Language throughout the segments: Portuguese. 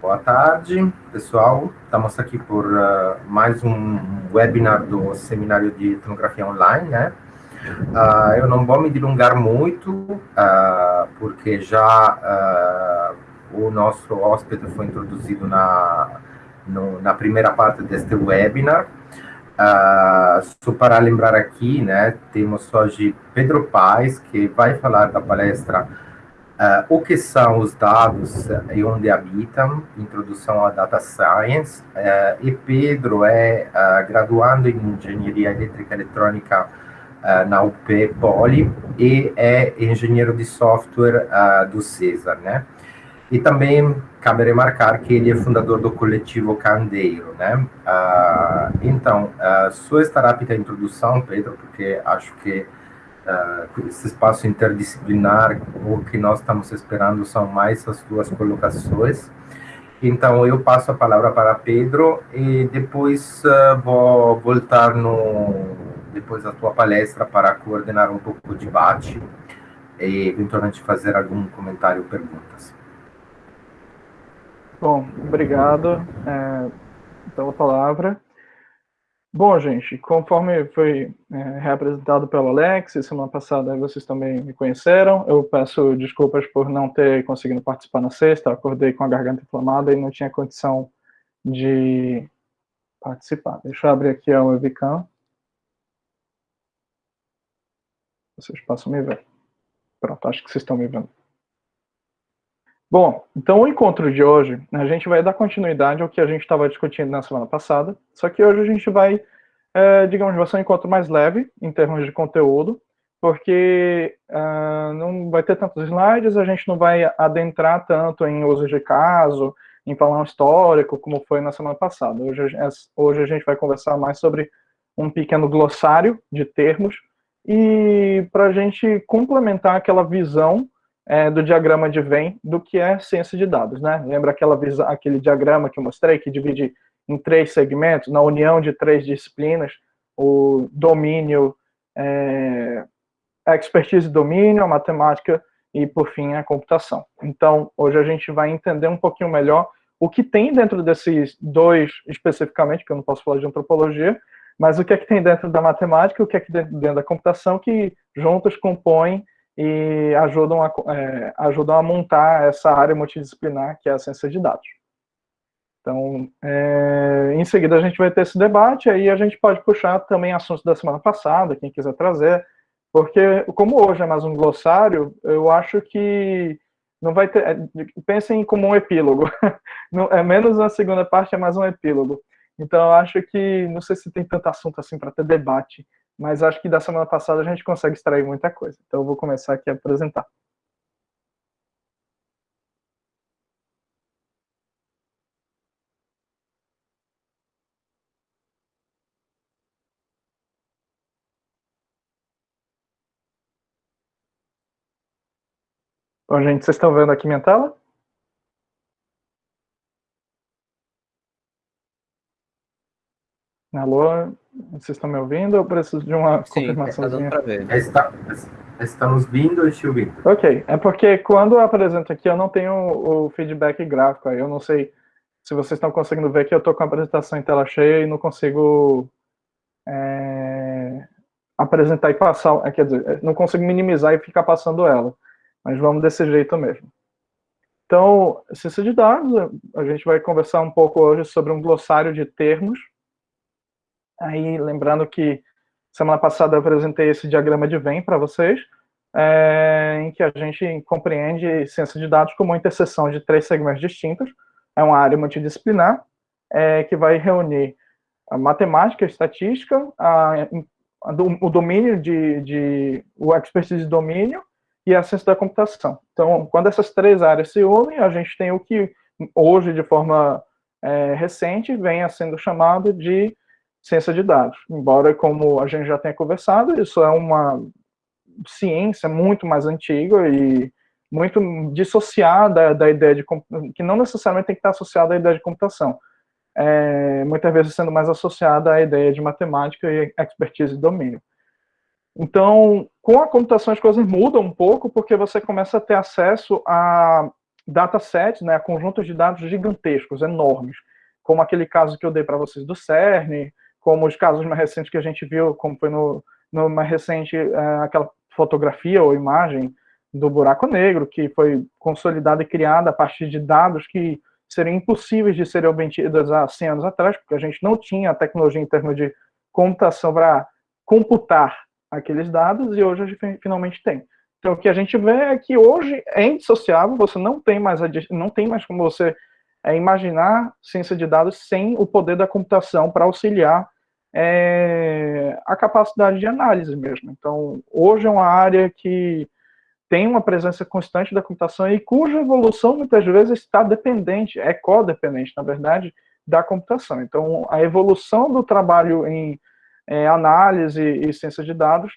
Boa tarde, pessoal. Estamos aqui por uh, mais um webinar do Seminário de Etnografia Online, né? Uh, eu não vou me delongar muito, uh, porque já o nosso hóspede foi introduzido na, no, na primeira parte deste webinar. só para lembrar aqui, né, temos hoje Pedro Paes, que vai falar da palestra Uh, o que são os dados e onde habitam, introdução à data science, uh, e Pedro é uh, graduando em engenharia elétrica e eletrônica na UP Poli e é engenheiro de software do César, né? E também cabe remarcar que ele é fundador do coletivo Candeiro, né? então, só estará apta a introdução, Pedro, porque acho que uh, esse espaço interdisciplinar, o que nós estamos esperando são mais as duas colocações. Então, eu passo a palavra para Pedro e depois uh, vou voltar no depois da tua palestra para coordenar um pouco o debate e eventualmente fazer algum comentário ou perguntas. Bom, obrigado é, pela palavra. Bom, gente, conforme foi é, reapresentado pelo Alex, semana passada vocês também me conheceram. Eu peço desculpas por não ter conseguido participar na sexta, acordei com a garganta inflamada e não tinha condição de participar. Deixa eu abrir aqui a webcam. Vocês possam me ver. Pronto, acho que vocês estão me vendo. Bom, então o encontro de hoje, a gente vai dar continuidade ao que a gente estava discutindo na semana passada, só que hoje a gente vai, é, digamos, vai ser um encontro mais leve em termos de conteúdo, porque uh, não vai ter tantos slides, a gente não vai adentrar tanto em uso de caso, em falar um histórico, como foi na semana passada. Hoje, hoje a gente vai conversar mais sobre um pequeno glossário de termos, e para a gente complementar aquela visão é, do diagrama de Venn do que é ciência de dados, né? Lembra aquela aquele diagrama que eu mostrei que divide em três segmentos, na união de três disciplinas, o domínio, é, a expertise domínio, a matemática e, por fim, a computação. Então, hoje a gente vai entender um pouquinho melhor o que tem dentro desses dois, especificamente, que eu não posso falar de antropologia, mas o que é que tem dentro da matemática e o que é que tem dentro da computação, que juntos compõem e ajudam a, é, ajudam a montar essa área multidisciplinar que é a ciência de dados. Então, é, em seguida a gente vai ter esse debate, aí a gente pode puxar também assuntos da semana passada, quem quiser trazer, porque como hoje é mais um glossário, eu acho que não vai ter, é, pensem como um epílogo, não, é menos a segunda parte, é mais um epílogo. Então, eu acho que, não sei se tem tanto assunto assim para ter debate, mas acho que da semana passada a gente consegue extrair muita coisa. Então eu vou começar aqui a apresentar. Bom, gente, vocês estão vendo aqui minha tela? Alô, vocês estão me ouvindo ou preciso de uma Sim, confirmação? Está, estamos vindo e te ouvindo. Ok, é porque quando eu apresento aqui eu não tenho o feedback gráfico, aí eu não sei se vocês estão conseguindo ver que eu estou com a apresentação em tela cheia e não consigo é, apresentar e passar, é, quer dizer, não consigo minimizar e ficar passando ela, mas vamos desse jeito mesmo. Então, ciência de dados, a gente vai conversar um pouco hoje sobre um glossário de termos, Aí, lembrando que semana passada eu apresentei esse diagrama de Venn para vocês, é, em que a gente compreende ciência de dados como uma interseção de três segmentos distintos. É uma área multidisciplinar é, que vai reunir a matemática, a estatística, a, a, o domínio de, de, o expertise de domínio e a ciência da computação. Então, quando essas três áreas se unem, a gente tem o que hoje, de forma é, recente, venha sendo chamado de ciência de dados. Embora, como a gente já tenha conversado, isso é uma ciência muito mais antiga e muito dissociada da ideia de que não necessariamente tem que estar associada à ideia de computação. É, muitas vezes sendo mais associada à ideia de matemática e expertise de domínio. Então, com a computação as coisas mudam um pouco, porque você começa a ter acesso a datasets, né, conjuntos de dados gigantescos, enormes, como aquele caso que eu dei para vocês do CERN, como os casos mais recentes que a gente viu, como foi no, no mais recente, é, aquela fotografia ou imagem do buraco negro, que foi consolidada e criada a partir de dados que seriam impossíveis de serem obtidos há 100 anos atrás, porque a gente não tinha a tecnologia em termos de computação para computar aqueles dados, e hoje a gente finalmente tem. Então, o que a gente vê é que hoje é indissociável, você não tem mais, não tem mais como você é, imaginar ciência de dados sem o poder da computação para auxiliar é, a capacidade de análise mesmo. Então, hoje é uma área que tem uma presença constante da computação e cuja evolução muitas vezes está dependente, é codependente, na verdade, da computação. Então, a evolução do trabalho em análise e ciência de dados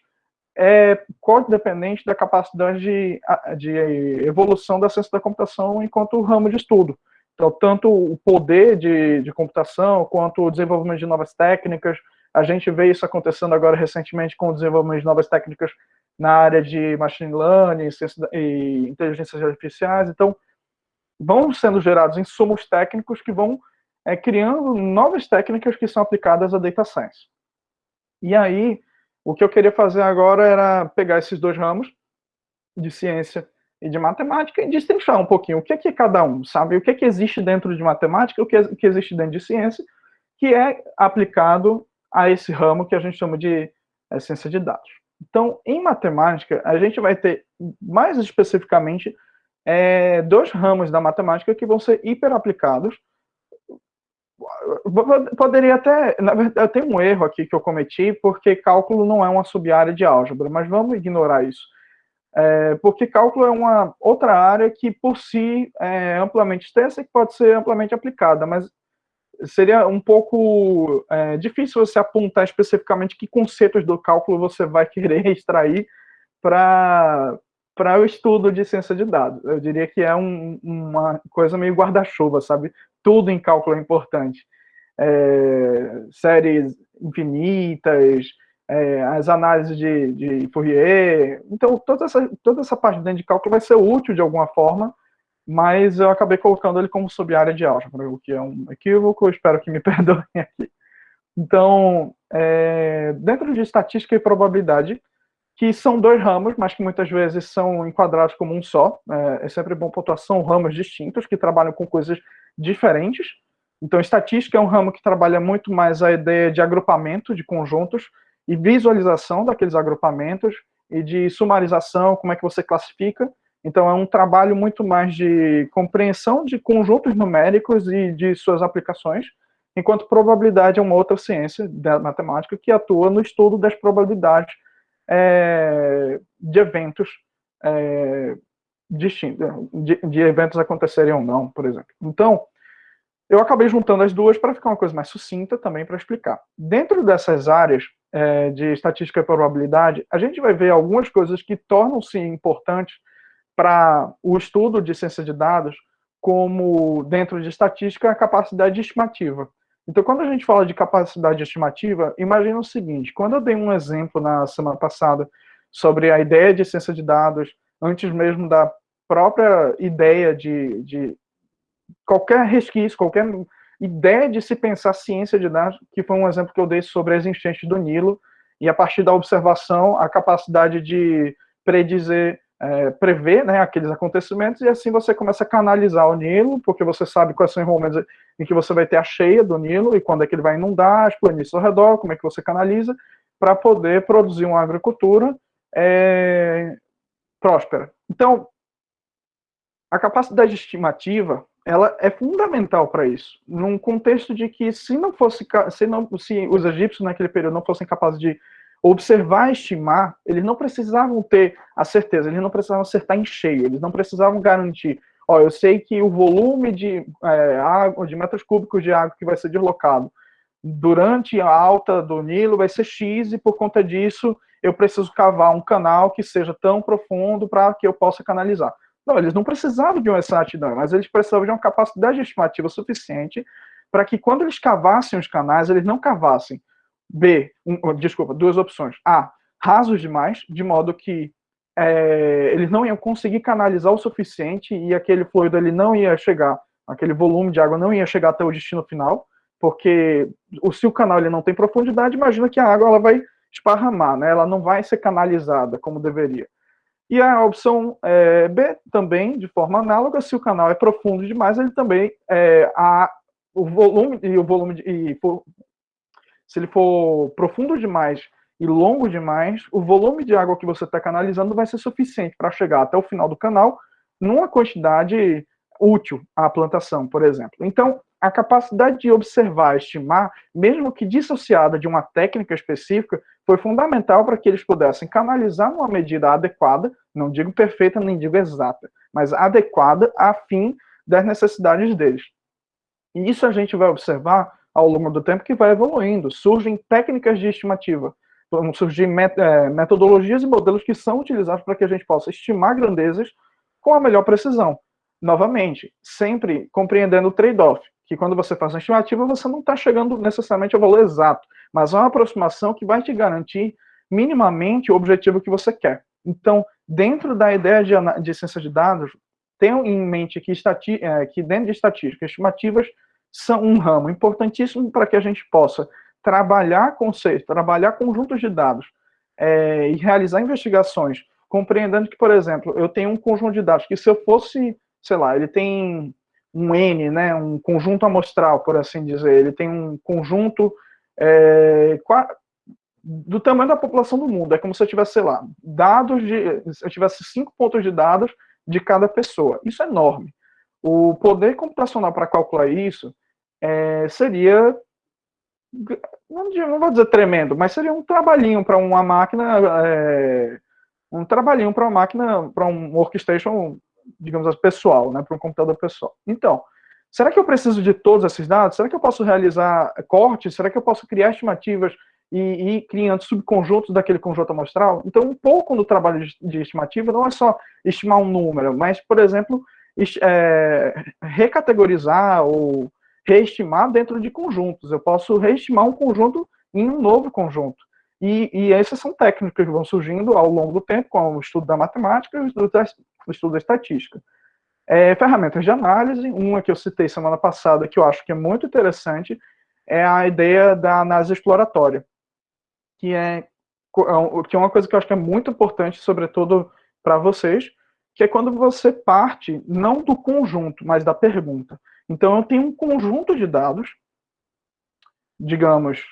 é codependente da capacidade de, de evolução da ciência da computação enquanto ramo de estudo. Então, tanto o poder de, de computação, quanto o desenvolvimento de novas técnicas, a gente vê isso acontecendo agora recentemente com o desenvolvimento de novas técnicas na área de machine learning e inteligências artificiais. Então, vão sendo gerados insumos técnicos que vão é, criando novas técnicas que são aplicadas a data science. E aí, o que eu queria fazer agora era pegar esses dois ramos de ciência e de matemática e destrinchar um pouquinho o que é, que é cada um, sabe? O que é que existe dentro de matemática, o que, é, o que existe dentro de ciência, que é aplicado a esse ramo que a gente chama de é, ciência de dados. Então, em matemática, a gente vai ter, mais especificamente, é, dois ramos da matemática que vão ser hiper aplicados. Poderia até, na verdade, tem um erro aqui que eu cometi, porque cálculo não é uma sub-área de álgebra, mas vamos ignorar isso. É, porque cálculo é uma outra área que, por si, é amplamente extensa e que pode ser amplamente aplicada, mas seria um pouco é, difícil você apontar especificamente que conceitos do cálculo você vai querer extrair para o estudo de ciência de dados. Eu diria que é um, uma coisa meio guarda-chuva, sabe? Tudo em cálculo é importante. É, séries infinitas, é, as análises de, de Fourier. Então, toda essa, toda essa parte dentro de cálculo vai ser útil de alguma forma, mas eu acabei colocando ele como sub-área de álgebra, o que é um equívoco, espero que me perdoem aqui. Então, é, dentro de estatística e probabilidade, que são dois ramos, mas que muitas vezes são enquadrados como um só, é, é sempre bom pontuar, são ramos distintos, que trabalham com coisas diferentes. Então, estatística é um ramo que trabalha muito mais a ideia de agrupamento de conjuntos e visualização daqueles agrupamentos e de sumarização, como é que você classifica, então, é um trabalho muito mais de compreensão de conjuntos numéricos e de suas aplicações, enquanto probabilidade é uma outra ciência da matemática que atua no estudo das probabilidades é, de eventos é, distintos, de, de, eventos acontecerem ou não, por exemplo. Então, eu acabei juntando as duas para ficar uma coisa mais sucinta também para explicar. Dentro dessas áreas é, de estatística e probabilidade, a gente vai ver algumas coisas que tornam-se importantes para o estudo de ciência de dados como, dentro de estatística, a capacidade estimativa. Então, quando a gente fala de capacidade estimativa, imagina o seguinte, quando eu dei um exemplo na semana passada sobre a ideia de ciência de dados, antes mesmo da própria ideia de, de qualquer resquício, qualquer ideia de se pensar ciência de dados, que foi um exemplo que eu dei sobre as enchentes do Nilo, e a partir da observação, a capacidade de predizer é, prever né, aqueles acontecimentos, e assim você começa a canalizar o Nilo, porque você sabe quais são os momentos em que você vai ter a cheia do Nilo, e quando é que ele vai inundar, as planícies ao redor, como é que você canaliza, para poder produzir uma agricultura é, próspera. Então, a capacidade estimativa, ela é fundamental para isso, num contexto de que se não fosse, se, não, se os egípcios naquele período não fossem capazes de observar, estimar, eles não precisavam ter a certeza, eles não precisavam acertar em cheio, eles não precisavam garantir, ó, eu sei que o volume de é, água, de metros cúbicos de água que vai ser deslocado durante a alta do Nilo vai ser X e por conta disso eu preciso cavar um canal que seja tão profundo para que eu possa canalizar. Não, eles não precisavam de uma exatidão, mas eles precisavam de uma capacidade estimativa suficiente para que quando eles cavassem os canais, eles não cavassem B, um, desculpa, duas opções. A, rasos demais, de modo que é, eles não iam conseguir canalizar o suficiente e aquele fluido ele não ia chegar, aquele volume de água não ia chegar até o destino final, porque se o canal ele não tem profundidade, imagina que a água ela vai esparramar, né? ela não vai ser canalizada como deveria. E a opção é, B também, de forma análoga, se o canal é profundo demais, ele também é, a, o volume e o volume de, e for, se ele for profundo demais e longo demais, o volume de água que você está canalizando vai ser suficiente para chegar até o final do canal numa quantidade útil à plantação, por exemplo. Então, a capacidade de observar, estimar, mesmo que dissociada de uma técnica específica, foi fundamental para que eles pudessem canalizar numa medida adequada, não digo perfeita, nem digo exata, mas adequada a fim das necessidades deles. E isso a gente vai observar ao longo do tempo que vai evoluindo. Surgem técnicas de estimativa, vão surgir é, metodologias e modelos que são utilizados para que a gente possa estimar grandezas com a melhor precisão. Novamente, sempre compreendendo o trade-off que quando você faz uma estimativa, você não está chegando necessariamente ao valor exato, mas é uma aproximação que vai te garantir minimamente o objetivo que você quer. Então, dentro da ideia de, de ciência de dados, tenham em mente que, estati é, que dentro de estatística, estimativas são um ramo importantíssimo para que a gente possa trabalhar conceitos, trabalhar conjuntos de dados é, e realizar investigações, compreendendo que, por exemplo, eu tenho um conjunto de dados que se eu fosse, sei lá, ele tem um N, né, um conjunto amostral, por assim dizer. Ele tem um conjunto é, do tamanho da população do mundo. É como se eu tivesse, sei lá, dados de. Se eu tivesse cinco pontos de dados de cada pessoa. Isso é enorme. O poder computacional para calcular isso é, seria. Não, não, vou dizer tremendo, mas seria um trabalhinho para uma máquina. É, um trabalhinho para uma máquina, para um workstation digamos assim, pessoal, né, para um computador pessoal. Então, será que eu preciso de todos esses dados? Será que eu posso realizar cortes? Será que eu posso criar estimativas e ir criando subconjuntos daquele conjunto amostral? Então, um pouco no trabalho de estimativa não é só estimar um número, mas, por exemplo, é, recategorizar ou reestimar dentro de conjuntos. Eu posso reestimar um conjunto em um novo conjunto. E, e essas são técnicas que vão surgindo ao longo do tempo, com o estudo da matemática e o estudo da, o estudo da estatística. É, ferramentas de análise, uma que eu citei semana passada, que eu acho que é muito interessante, é a ideia da análise exploratória, que é, é que é uma coisa que eu acho que é muito importante, sobretudo para vocês, que é quando você parte não do conjunto, mas da pergunta. Então, eu tenho um conjunto de dados, digamos,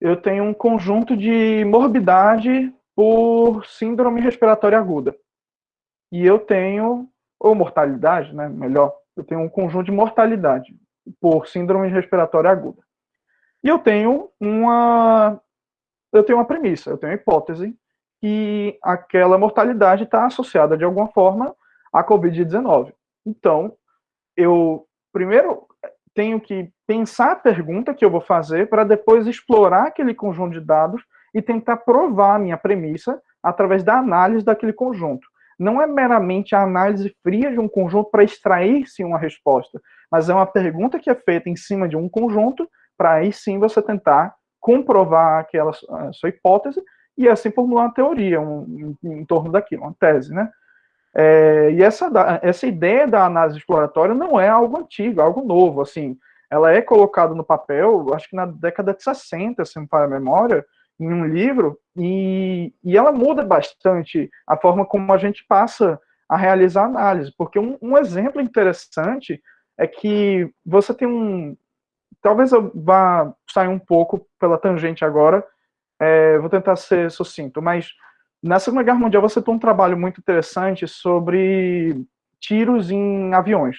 eu tenho um conjunto de morbidade por síndrome respiratória aguda. E eu tenho, ou mortalidade, né, melhor, eu tenho um conjunto de mortalidade por síndrome respiratória aguda. E eu tenho uma eu tenho uma premissa, eu tenho uma hipótese que aquela mortalidade está associada de alguma forma à COVID-19. Então, eu primeiro tenho que pensar a pergunta que eu vou fazer para depois explorar aquele conjunto de dados e tentar provar a minha premissa através da análise daquele conjunto. Não é meramente a análise fria de um conjunto para extrair-se uma resposta, mas é uma pergunta que é feita em cima de um conjunto para aí sim você tentar comprovar aquela sua hipótese e assim formular uma teoria um, em, em torno daquilo, uma tese, né? É, e essa, essa ideia da análise exploratória não é algo antigo, é algo novo, assim, ela é colocada no papel, acho que na década de 60, se não me a memória, em um livro, e, e ela muda bastante a forma como a gente passa a realizar análise, porque um, um exemplo interessante é que você tem um, talvez eu vá sair um pouco pela tangente agora, é, vou tentar ser sucinto, mas na Segunda Guerra Mundial você tem um trabalho muito interessante sobre tiros em aviões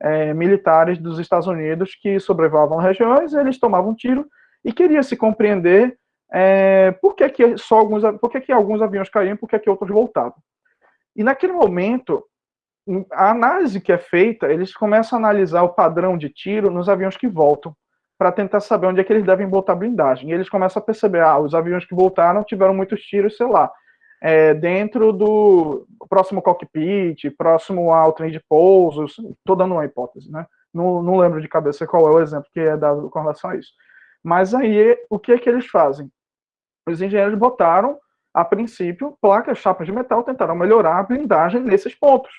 é, militares dos Estados Unidos que sobrevoavam regiões, eles tomavam tiro e queria se compreender é, por que, que só alguns, por que, que alguns aviões caíam, por que, que outros voltavam. E naquele momento, a análise que é feita, eles começam a analisar o padrão de tiro nos aviões que voltam, para tentar saber onde é que eles devem botar blindagem. E eles começam a perceber, ah, os aviões que voltaram tiveram muitos tiros, sei lá, é, dentro do próximo cockpit, próximo ao trem de pouso, estou dando uma hipótese, né? Não, não lembro de cabeça qual é o exemplo que é dado com relação a isso. Mas aí, o que é que eles fazem? Os engenheiros botaram a princípio, placas, chapas de metal tentaram melhorar a blindagem nesses pontos.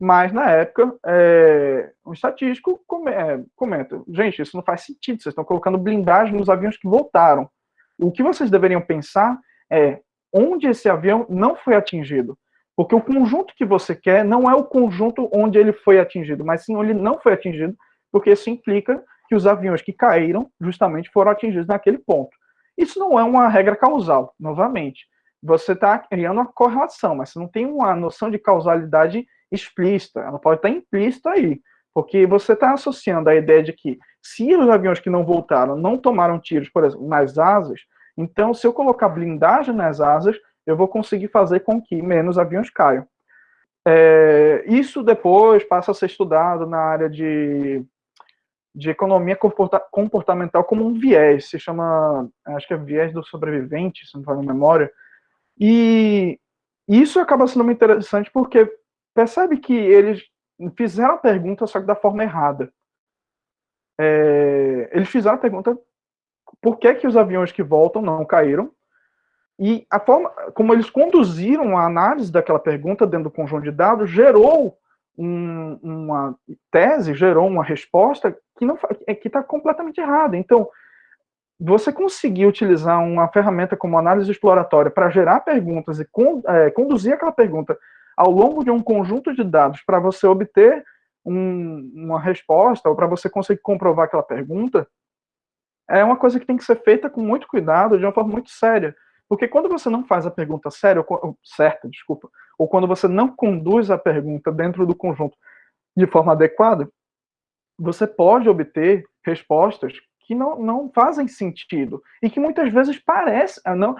Mas, na época, é, um estatístico é, comenta: gente, isso não faz sentido, vocês estão colocando blindagem nos aviões que voltaram. O que vocês deveriam pensar é onde esse avião não foi atingido. Porque o conjunto que você quer não é o conjunto onde ele foi atingido, mas sim onde ele não foi atingido, porque isso implica que os aviões que caíram justamente foram atingidos naquele ponto. Isso não é uma regra causal, novamente. Você está criando uma correlação, mas você não tem uma noção de causalidade explícita, ela pode estar implícita aí, porque você está associando a ideia de que se os aviões que não voltaram não tomaram tiros, por exemplo, nas asas, então se eu colocar blindagem nas asas, eu vou conseguir fazer com que menos aviões caiam. É, isso depois passa a ser estudado na área de, de economia comportamental como um viés, se chama, acho que é viés do sobrevivente, se não me engano memória, e isso acaba sendo muito interessante porque percebe que eles fizeram a pergunta, só que da forma errada. É, eles fizeram a pergunta por que, que os aviões que voltam não caíram, e a forma como eles conduziram a análise daquela pergunta dentro do conjunto de dados gerou um, uma tese, gerou uma resposta que não é, que está completamente errada. Então, você conseguir utilizar uma ferramenta como análise exploratória para gerar perguntas e con, é, conduzir aquela pergunta ao longo de um conjunto de dados para você obter um, uma resposta ou para você conseguir comprovar aquela pergunta, é uma coisa que tem que ser feita com muito cuidado, de uma forma muito séria. Porque quando você não faz a pergunta séria, ou, certa, desculpa, ou quando você não conduz a pergunta dentro do conjunto de forma adequada, você pode obter respostas que não, não fazem sentido e que muitas vezes parecem, ah, não,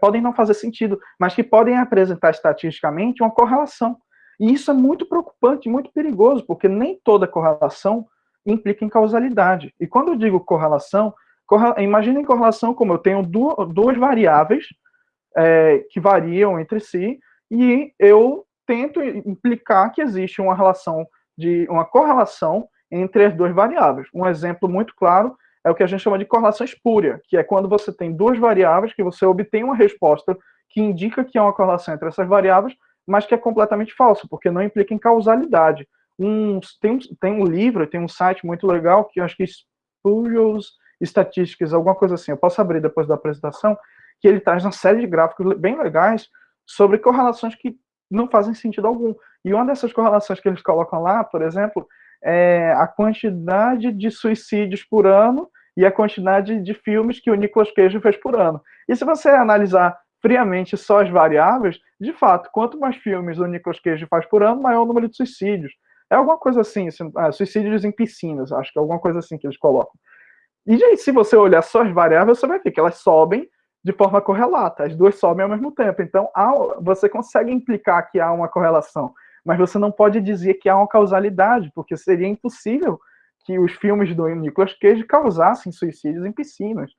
podem não fazer sentido, mas que podem apresentar estatisticamente uma correlação. E isso é muito preocupante, muito perigoso, porque nem toda correlação implica em causalidade. E quando eu digo correlação, corre, imagine correlação como eu tenho duas, duas variáveis é, que variam entre si e eu tento implicar que existe uma relação de uma correlação entre as duas variáveis. Um exemplo muito claro é o que a gente chama de correlação espúria, que é quando você tem duas variáveis que você obtém uma resposta que indica que há uma correlação entre essas variáveis, mas que é completamente falsa, porque não implica em causalidade. Um, tem, um, tem um livro, tem um site muito legal, que eu acho que é Spurious Statistics, alguma coisa assim, eu posso abrir depois da apresentação, que ele traz uma série de gráficos bem legais sobre correlações que não fazem sentido algum. E uma dessas correlações que eles colocam lá, por exemplo, é a quantidade de suicídios por ano e a quantidade de filmes que o Nicolas Cage fez por ano. E se você analisar friamente só as variáveis, de fato, quanto mais filmes o Nicolas Cage faz por ano, maior o número de suicídios. É alguma coisa assim, assim ah, suicídios em piscinas, acho que é alguma coisa assim que eles colocam. E gente, se você olhar só as variáveis, você vai ver que elas sobem de forma correlata, as duas sobem ao mesmo tempo. Então, há, você consegue implicar que há uma correlação, mas você não pode dizer que há uma causalidade, porque seria impossível que os filmes do Nicolas Cage causassem suicídios em piscinas.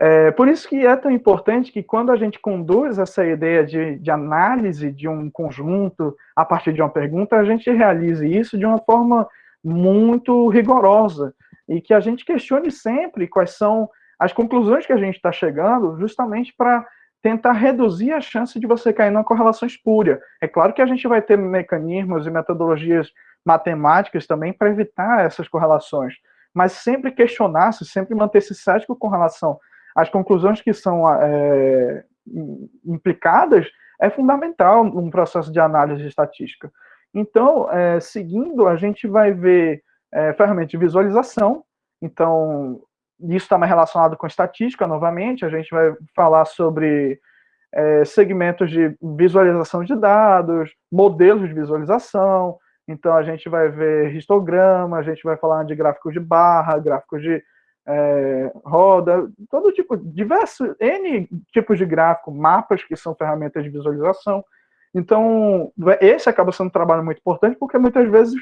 É, por isso que é tão importante que quando a gente conduz essa ideia de, de, análise de um conjunto a partir de uma pergunta, a gente realize isso de uma forma muito rigorosa e que a gente questione sempre quais são as conclusões que a gente está chegando, justamente para tentar reduzir a chance de você cair numa correlação espúria. É claro que a gente vai ter mecanismos e metodologias matemáticas também para evitar essas correlações, mas sempre questionar-se, sempre manter-se cético com relação às conclusões que são é, implicadas é fundamental num processo de análise estatística. Então, é, seguindo, a gente vai ver é, ferramenta de visualização, então isso está mais relacionado com estatística, novamente, a gente vai falar sobre é, segmentos de visualização de dados, modelos de visualização, então, a gente vai ver histograma, a gente vai falar de gráficos de barra, gráficos de é, roda, todo tipo, diversos, N tipos de gráfico, mapas que são ferramentas de visualização. Então, esse acaba sendo um trabalho muito importante, porque muitas vezes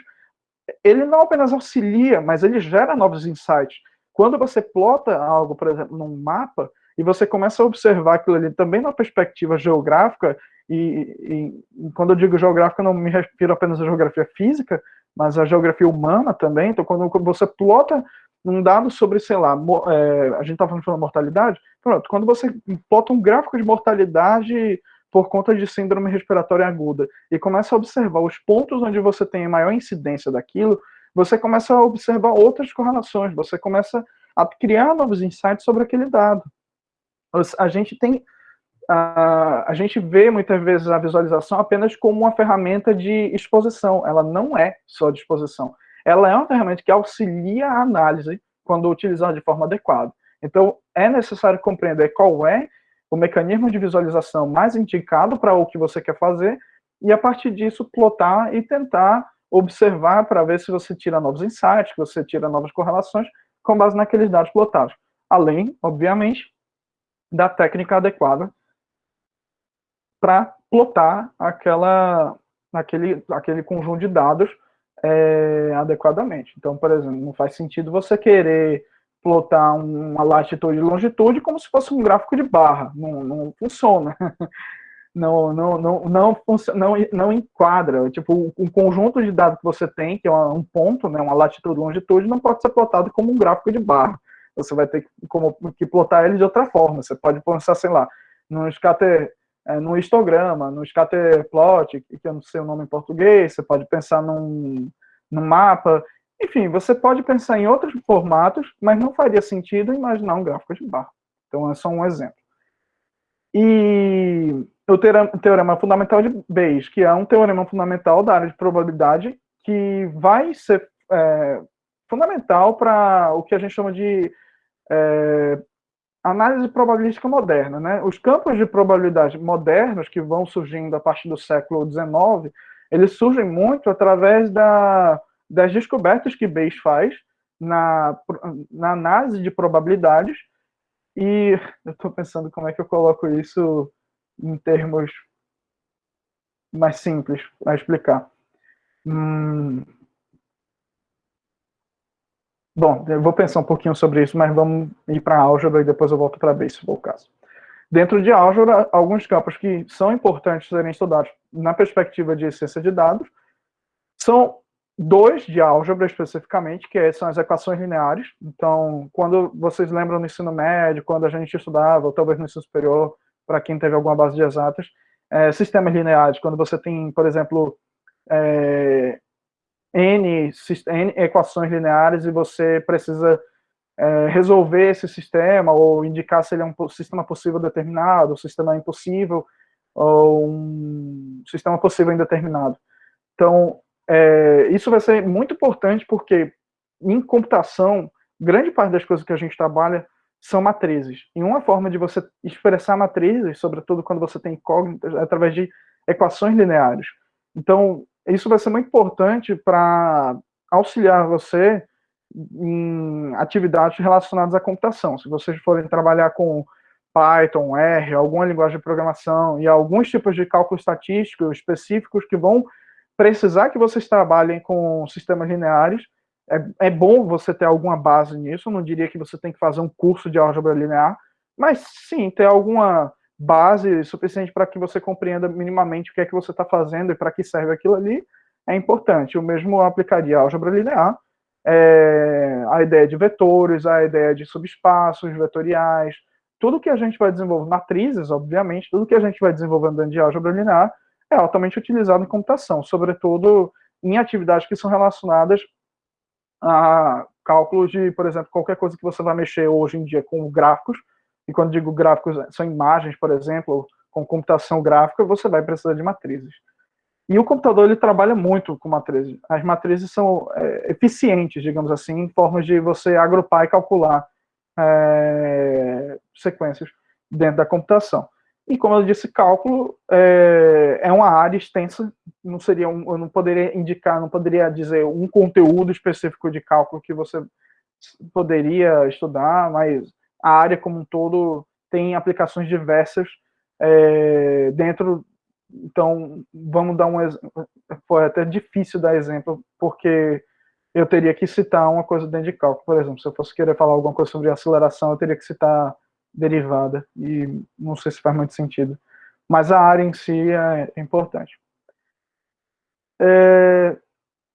ele não apenas auxilia, mas ele gera novos insights. Quando você plota algo, por exemplo, num mapa, e você começa a observar aquilo ali também na perspectiva geográfica, e, e, quando eu digo geográfica, não me refiro apenas à geografia física, mas à geografia humana também. Então, quando você plota um dado sobre, sei lá, é, a gente está falando de mortalidade, Pronto, quando você plota um gráfico de mortalidade por conta de síndrome respiratória aguda e começa a observar os pontos onde você tem maior incidência daquilo, você começa a observar outras correlações, você começa a criar novos insights sobre aquele dado. A gente tem a, a gente vê muitas vezes a visualização apenas como uma ferramenta de exposição. Ela não é só de exposição. Ela é uma ferramenta que auxilia a análise quando utilizada de forma adequada. Então, é necessário compreender qual é o mecanismo de visualização mais indicado para o que você quer fazer e, a partir disso, plotar e tentar observar para ver se você tira novos insights, que você tira novas correlações com base naqueles dados plotados. Além, obviamente, da técnica adequada para plotar aquela, aquele, aquele conjunto de dados é, adequadamente. Então, por exemplo, não faz sentido você querer plotar uma latitude e longitude como se fosse um gráfico de barra. Não, não funciona. Não, não, não, não, não, não enquadra. Tipo, um conjunto de dados que você tem, que é um ponto, né, uma latitude e longitude, não pode ser plotado como um gráfico de barra. Você vai ter que, como, que plotar ele de outra forma. Você pode pensar, sei lá, no scatter, é, no histograma, no scatter plot, que eu não sei o nome em português, você pode pensar num, num mapa. Enfim, você pode pensar em outros formatos, mas não faria sentido imaginar um gráfico de barra. Então, é só um exemplo. E o teorema fundamental de Bayes, que é um teorema fundamental da área de probabilidade, que vai ser é, fundamental para o que a gente chama de é, análise probabilística moderna. Né? Os campos de probabilidade modernos, que vão surgindo a partir do século XIX, eles surgem muito através da das descobertas que Bayes faz na, na análise de probabilidades, e eu estou pensando como é que eu coloco isso em termos mais simples para explicar. Hum... Bom, eu vou pensar um pouquinho sobre isso, mas vamos ir para a álgebra e depois eu volto para Bayes, se for o caso. Dentro de álgebra, alguns campos que são importantes serem estudados na perspectiva de ciência de dados são dois de álgebra especificamente, que são as equações lineares. Então, quando vocês lembram no ensino médio, quando a gente estudava, ou talvez no ensino superior, para quem teve alguma base de exatas, é, sistemas lineares, quando você tem, por exemplo, é, N, N, equações lineares e você precisa é, resolver esse sistema ou indicar se ele é um sistema possível determinado, um sistema impossível ou um sistema possível indeterminado. Então, é, isso vai ser muito importante porque em computação, grande parte das coisas que a gente trabalha são matrizes. E uma forma de você expressar matrizes, sobretudo quando você tem incógnitas, é através de equações lineares. Então, isso vai ser muito importante para auxiliar você em atividades relacionadas à computação. Se vocês forem trabalhar com Python, R, alguma linguagem de programação e alguns tipos de cálculo estatístico específicos que vão precisar que vocês trabalhem com sistemas lineares, é, é bom você ter alguma base nisso, não diria que você tem que fazer um curso de álgebra linear, mas sim, ter alguma base suficiente para que você compreenda minimamente o que é que você está fazendo e para que serve aquilo ali, é importante. O mesmo aplicaria álgebra linear, é, a ideia de vetores, a ideia de subespaços vetoriais, tudo que a gente vai desenvolver, matrizes, obviamente, tudo que a gente vai desenvolvendo dentro de álgebra linear, é altamente utilizado em computação, sobretudo em atividades que são relacionadas a cálculos de, por exemplo, qualquer coisa que você vai mexer hoje em dia com gráficos, e quando digo gráficos, são imagens, por exemplo, com computação gráfica, você vai precisar de matrizes. E o computador, ele trabalha muito com matrizes. As matrizes são é, eficientes, digamos assim, em formas de você agrupar e calcular é, sequências dentro da computação. E como eu disse, cálculo é, é uma área extensa, não seria um, eu não poderia indicar, não poderia dizer um conteúdo específico de cálculo que você poderia estudar, mas a área como um todo tem aplicações diversas é, dentro. Então, vamos dar um exemplo. Foi até difícil dar exemplo, porque eu teria que citar uma coisa dentro de cálculo. Por exemplo, se eu fosse querer falar alguma coisa sobre aceleração, eu teria que citar derivada, e não sei se faz muito sentido. Mas a área em si é, importante. É,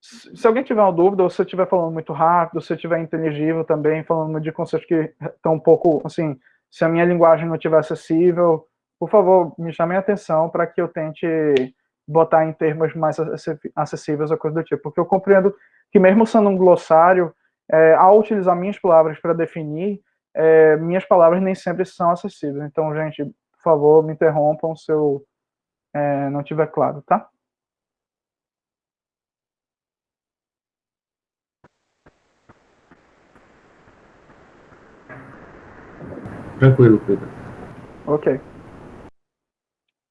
se alguém tiver uma dúvida, ou se eu estiver falando muito rápido, se eu estiver inteligível também, falando de conceitos que estão um pouco, assim, se a minha linguagem não estiver acessível, por favor, me chame a atenção para que eu tente botar em termos mais acessíveis ou coisa do tipo, porque eu compreendo que mesmo sendo um glossário, é, ao utilizar minhas palavras para definir, é, minhas palavras nem sempre são acessíveis. Então, gente, por favor, me interrompam se eu é, não tiver claro, tá? Tranquilo, Pedro. Ok.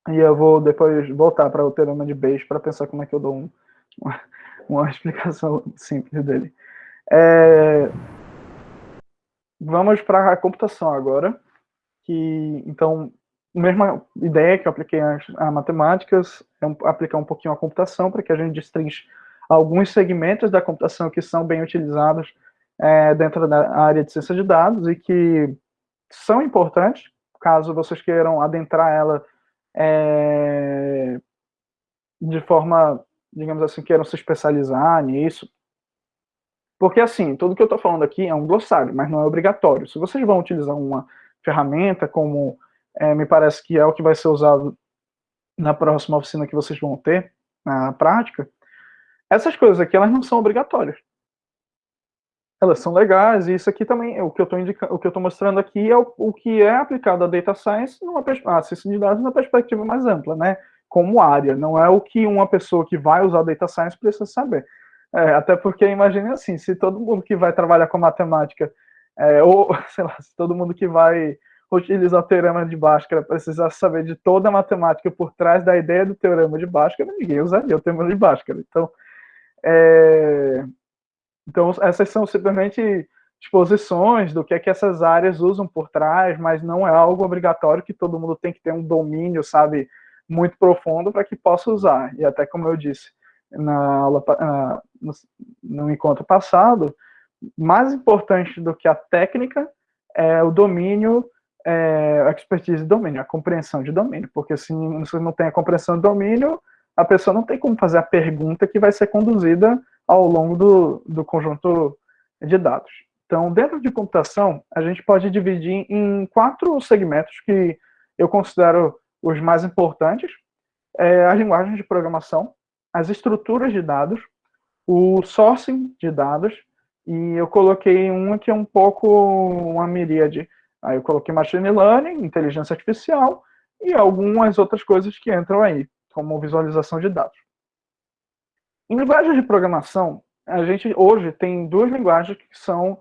E eu vou depois voltar para o teorema de Bayes para pensar como é que eu dou um, uma, uma, explicação simples dele. É, vamos para a computação agora. Que, então, a mesma ideia que eu apliquei a, matemáticas, é um, aplicar um pouquinho a computação para que a gente destrinche alguns segmentos da computação que são bem utilizados é, dentro da área de ciência de dados e que são importantes, caso vocês queiram adentrar ela é, de forma, digamos assim, queiram se especializar nisso. Porque, assim, tudo que eu estou falando aqui é um glossário, mas não é obrigatório. Se vocês vão utilizar uma ferramenta, como é, me parece que é o que vai ser usado na próxima oficina que vocês vão ter, na prática, essas coisas aqui, elas não são obrigatórias elas são legais, e isso aqui também, o que eu estou mostrando aqui é o, o, que é aplicado a data science numa a ciência de dados numa perspectiva mais ampla, né? Como área, não é o que uma pessoa que vai usar data science precisa saber. É, até porque imagine assim, se todo mundo que vai trabalhar com matemática, é, ou sei lá, se todo mundo que vai utilizar o teorema de Bhaskara precisar saber de toda a matemática por trás da ideia do teorema de Bhaskara, ninguém usaria o teorema de Bhaskara. Então, é, então, essas são simplesmente exposições do que é que essas áreas usam por trás, mas não é algo obrigatório que todo mundo tem que ter um domínio, sabe, muito profundo para que possa usar. E até como eu disse na aula, no, no encontro passado, mais importante do que a técnica é o domínio, é, a expertise de domínio, a compreensão de domínio, porque se você não tem a compreensão de domínio, a pessoa não tem como fazer a pergunta que vai ser conduzida ao longo do, do conjunto de dados. Então, dentro de computação, a gente pode dividir em quatro segmentos que eu considero os mais importantes. É, as linguagens de programação, as estruturas de dados, o sourcing de dados, e eu coloquei um que é um pouco uma miríade. Aí eu coloquei machine learning, inteligência artificial, e algumas outras coisas que entram aí, como visualização de dados. Em linguagens de programação, a gente hoje tem duas linguagens que são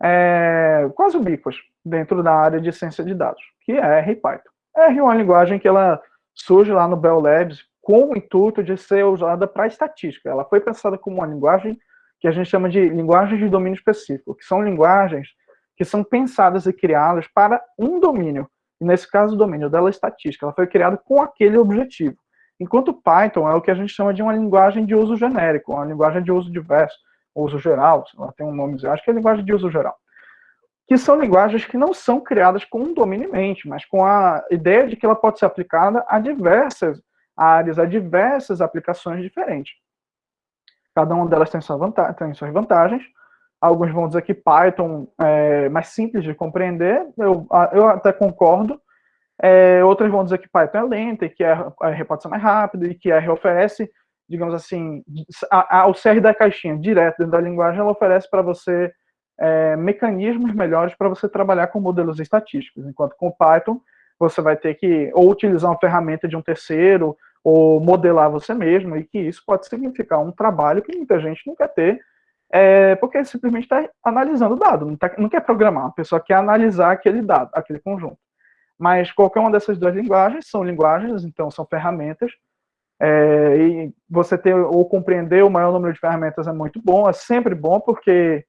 é, quase ubíquas dentro da área de ciência de dados, que é R e Python. R é uma linguagem que ela surge lá no Bell Labs com o intuito de ser usada para estatística. Ela foi pensada como uma linguagem que a gente chama de linguagens de domínio específico, que são linguagens que são pensadas e criadas para um domínio. E nesse caso, o domínio dela é estatística. Ela foi criada com aquele objetivo. Enquanto Python é o que a gente chama de uma linguagem de uso genérico, uma linguagem de uso diverso, uso geral, ela tem um nome, acho que é linguagem de uso geral. Que são linguagens que não são criadas com um domínio em mente, mas com a ideia de que ela pode ser aplicada a diversas áreas, a diversas aplicações diferentes. Cada uma delas tem, sua vantagem, tem suas vantagens. Alguns vão dizer que Python é mais simples de compreender, eu, eu até concordo, é, vão dizer que Python é lenta e que a, R pode ser mais rápido e que R oferece, digamos assim, a, a, o CR da caixinha direto dentro da linguagem, ela oferece para você é, mecanismos melhores para você trabalhar com modelos estatísticos, enquanto com Python você vai ter que ou utilizar uma ferramenta de um terceiro ou modelar você mesmo, e que isso pode significar um trabalho que muita gente não quer ter, é, porque simplesmente está analisando o dado, não, tá, não quer programar, a pessoa quer analisar aquele dado, aquele conjunto. Mas qualquer uma dessas duas linguagens são linguagens, então são ferramentas. É, e você ter ou compreender o maior número de ferramentas é muito bom, é sempre bom, porque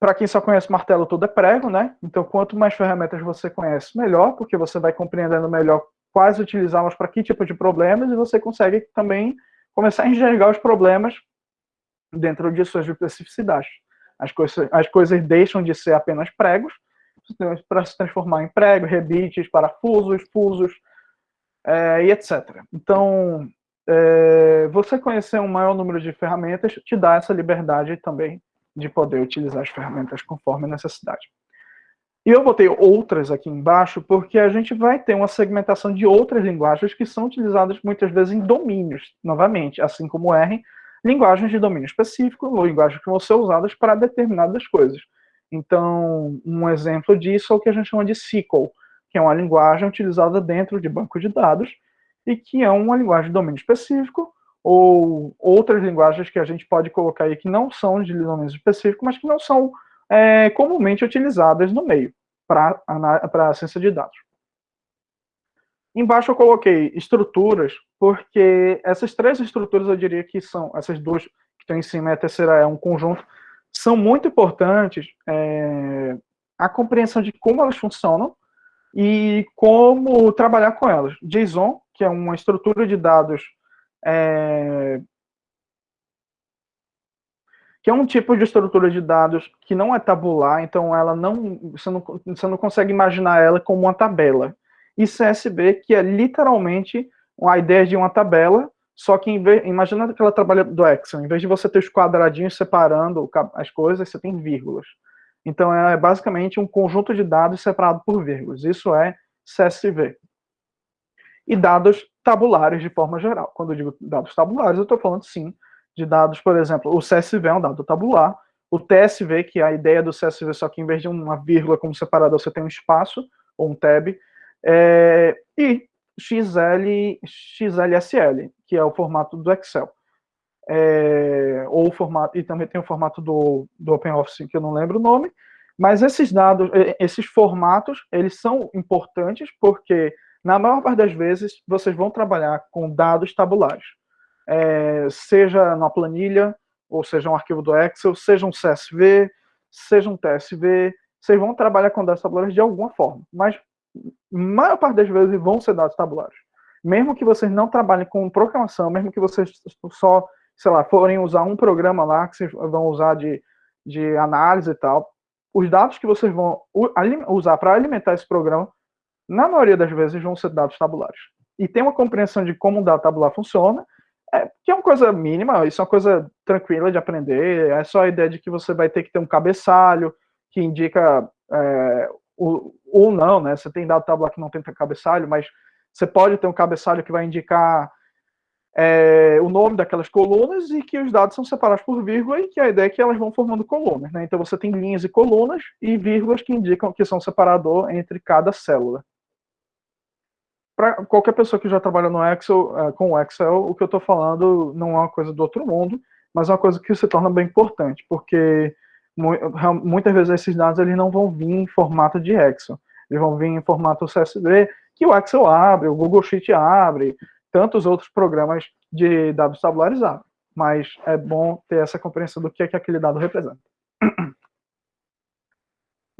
para quem só conhece martelo, tudo é prego, né? Então, quanto mais ferramentas você conhece, melhor, porque você vai compreendendo melhor quais utilizá-las para que tipo de problemas e você consegue também começar a enxergar os problemas dentro de suas especificidades. As coisas, as coisas deixam de ser apenas pregos para se transformar em prego, rebites, parafusos, fusos é, e etc. Então, é, você conhecer um maior número de ferramentas te dá essa liberdade também de poder utilizar as ferramentas conforme a necessidade. E eu botei outras aqui embaixo porque a gente vai ter uma segmentação de outras linguagens que são utilizadas muitas vezes em domínios, novamente, assim como R, linguagens de domínio específico, ou linguagens que vão ser usadas para determinadas coisas. Então, um exemplo disso é o que a gente chama de SQL, que é uma linguagem utilizada dentro de banco de dados e que é uma linguagem de domínio específico, ou outras linguagens que a gente pode colocar aí que não são de domínio específico, mas que não são é, comumente utilizadas no meio para a ciência de dados. Embaixo eu coloquei estruturas, porque essas três estruturas eu diria que são, essas duas que estão em cima e a terceira é um conjunto, são muito importantes é, a compreensão de como elas funcionam e como trabalhar com elas. JSON, que é uma estrutura de dados é, que é um tipo de estrutura de dados que não é tabular, então ela não você, não, você não consegue imaginar ela como uma tabela. E CSV, que é literalmente a ideia de uma tabela, só que vez, imagina aquela trabalha do Excel, em vez de você ter os quadradinhos separando as coisas, você tem vírgulas. Então é basicamente um conjunto de dados separado por vírgulas. Isso é CSV. E dados tabulares de forma geral. Quando eu digo dados tabulares, eu estou falando sim de dados, por exemplo, o CSV é um dado tabular, o TSV, que é a ideia do CSV, só que em vez de uma vírgula como separador, você tem um espaço, ou um tab, é, e XL, XLSL, que é o formato do Excel. É, ou o formato, e também tem o formato do, do OpenOffice, que eu não lembro o nome, mas esses dados, esses formatos, eles são importantes porque, na maior parte das vezes, vocês vão trabalhar com dados tabulares é, seja na planilha, ou seja um arquivo do Excel, seja um CSV, seja um TSV, vocês vão trabalhar com dados tabulares de alguma forma, mas maior parte das vezes vão ser dados tabulares. Mesmo que vocês não trabalhem com programação, mesmo que vocês só, sei lá, forem usar um programa lá que vocês vão usar de, de análise e tal, os dados que vocês vão usar para alimentar esse programa, na maioria das vezes vão ser dados tabulares. E tem uma compreensão de como um dado tabular funciona, é, que é uma coisa mínima, isso é uma coisa tranquila de aprender, é só a ideia de que você vai ter que ter um cabeçalho que indica é, o, ou não, né? Você tem dado tabular que não tem cabeçalho, mas você pode ter um cabeçalho que vai indicar é, o nome daquelas colunas e que os dados são separados por vírgula e que a ideia é que elas vão formando colunas, né? Então você tem linhas e colunas e vírgulas que indicam que são separador entre cada célula para qualquer pessoa que já trabalha no Excel, é, com o Excel, o que eu estou falando não é uma coisa do outro mundo, mas é uma coisa que se torna bem importante, porque muitas vezes esses dados eles não vão vir em formato de Excel, eles vão vir em formato CSV, que o Excel abre, o Google Sheet abre, tantos outros programas de dados tabulares abrem. Mas é bom ter essa compreensão do que é que aquele dado representa.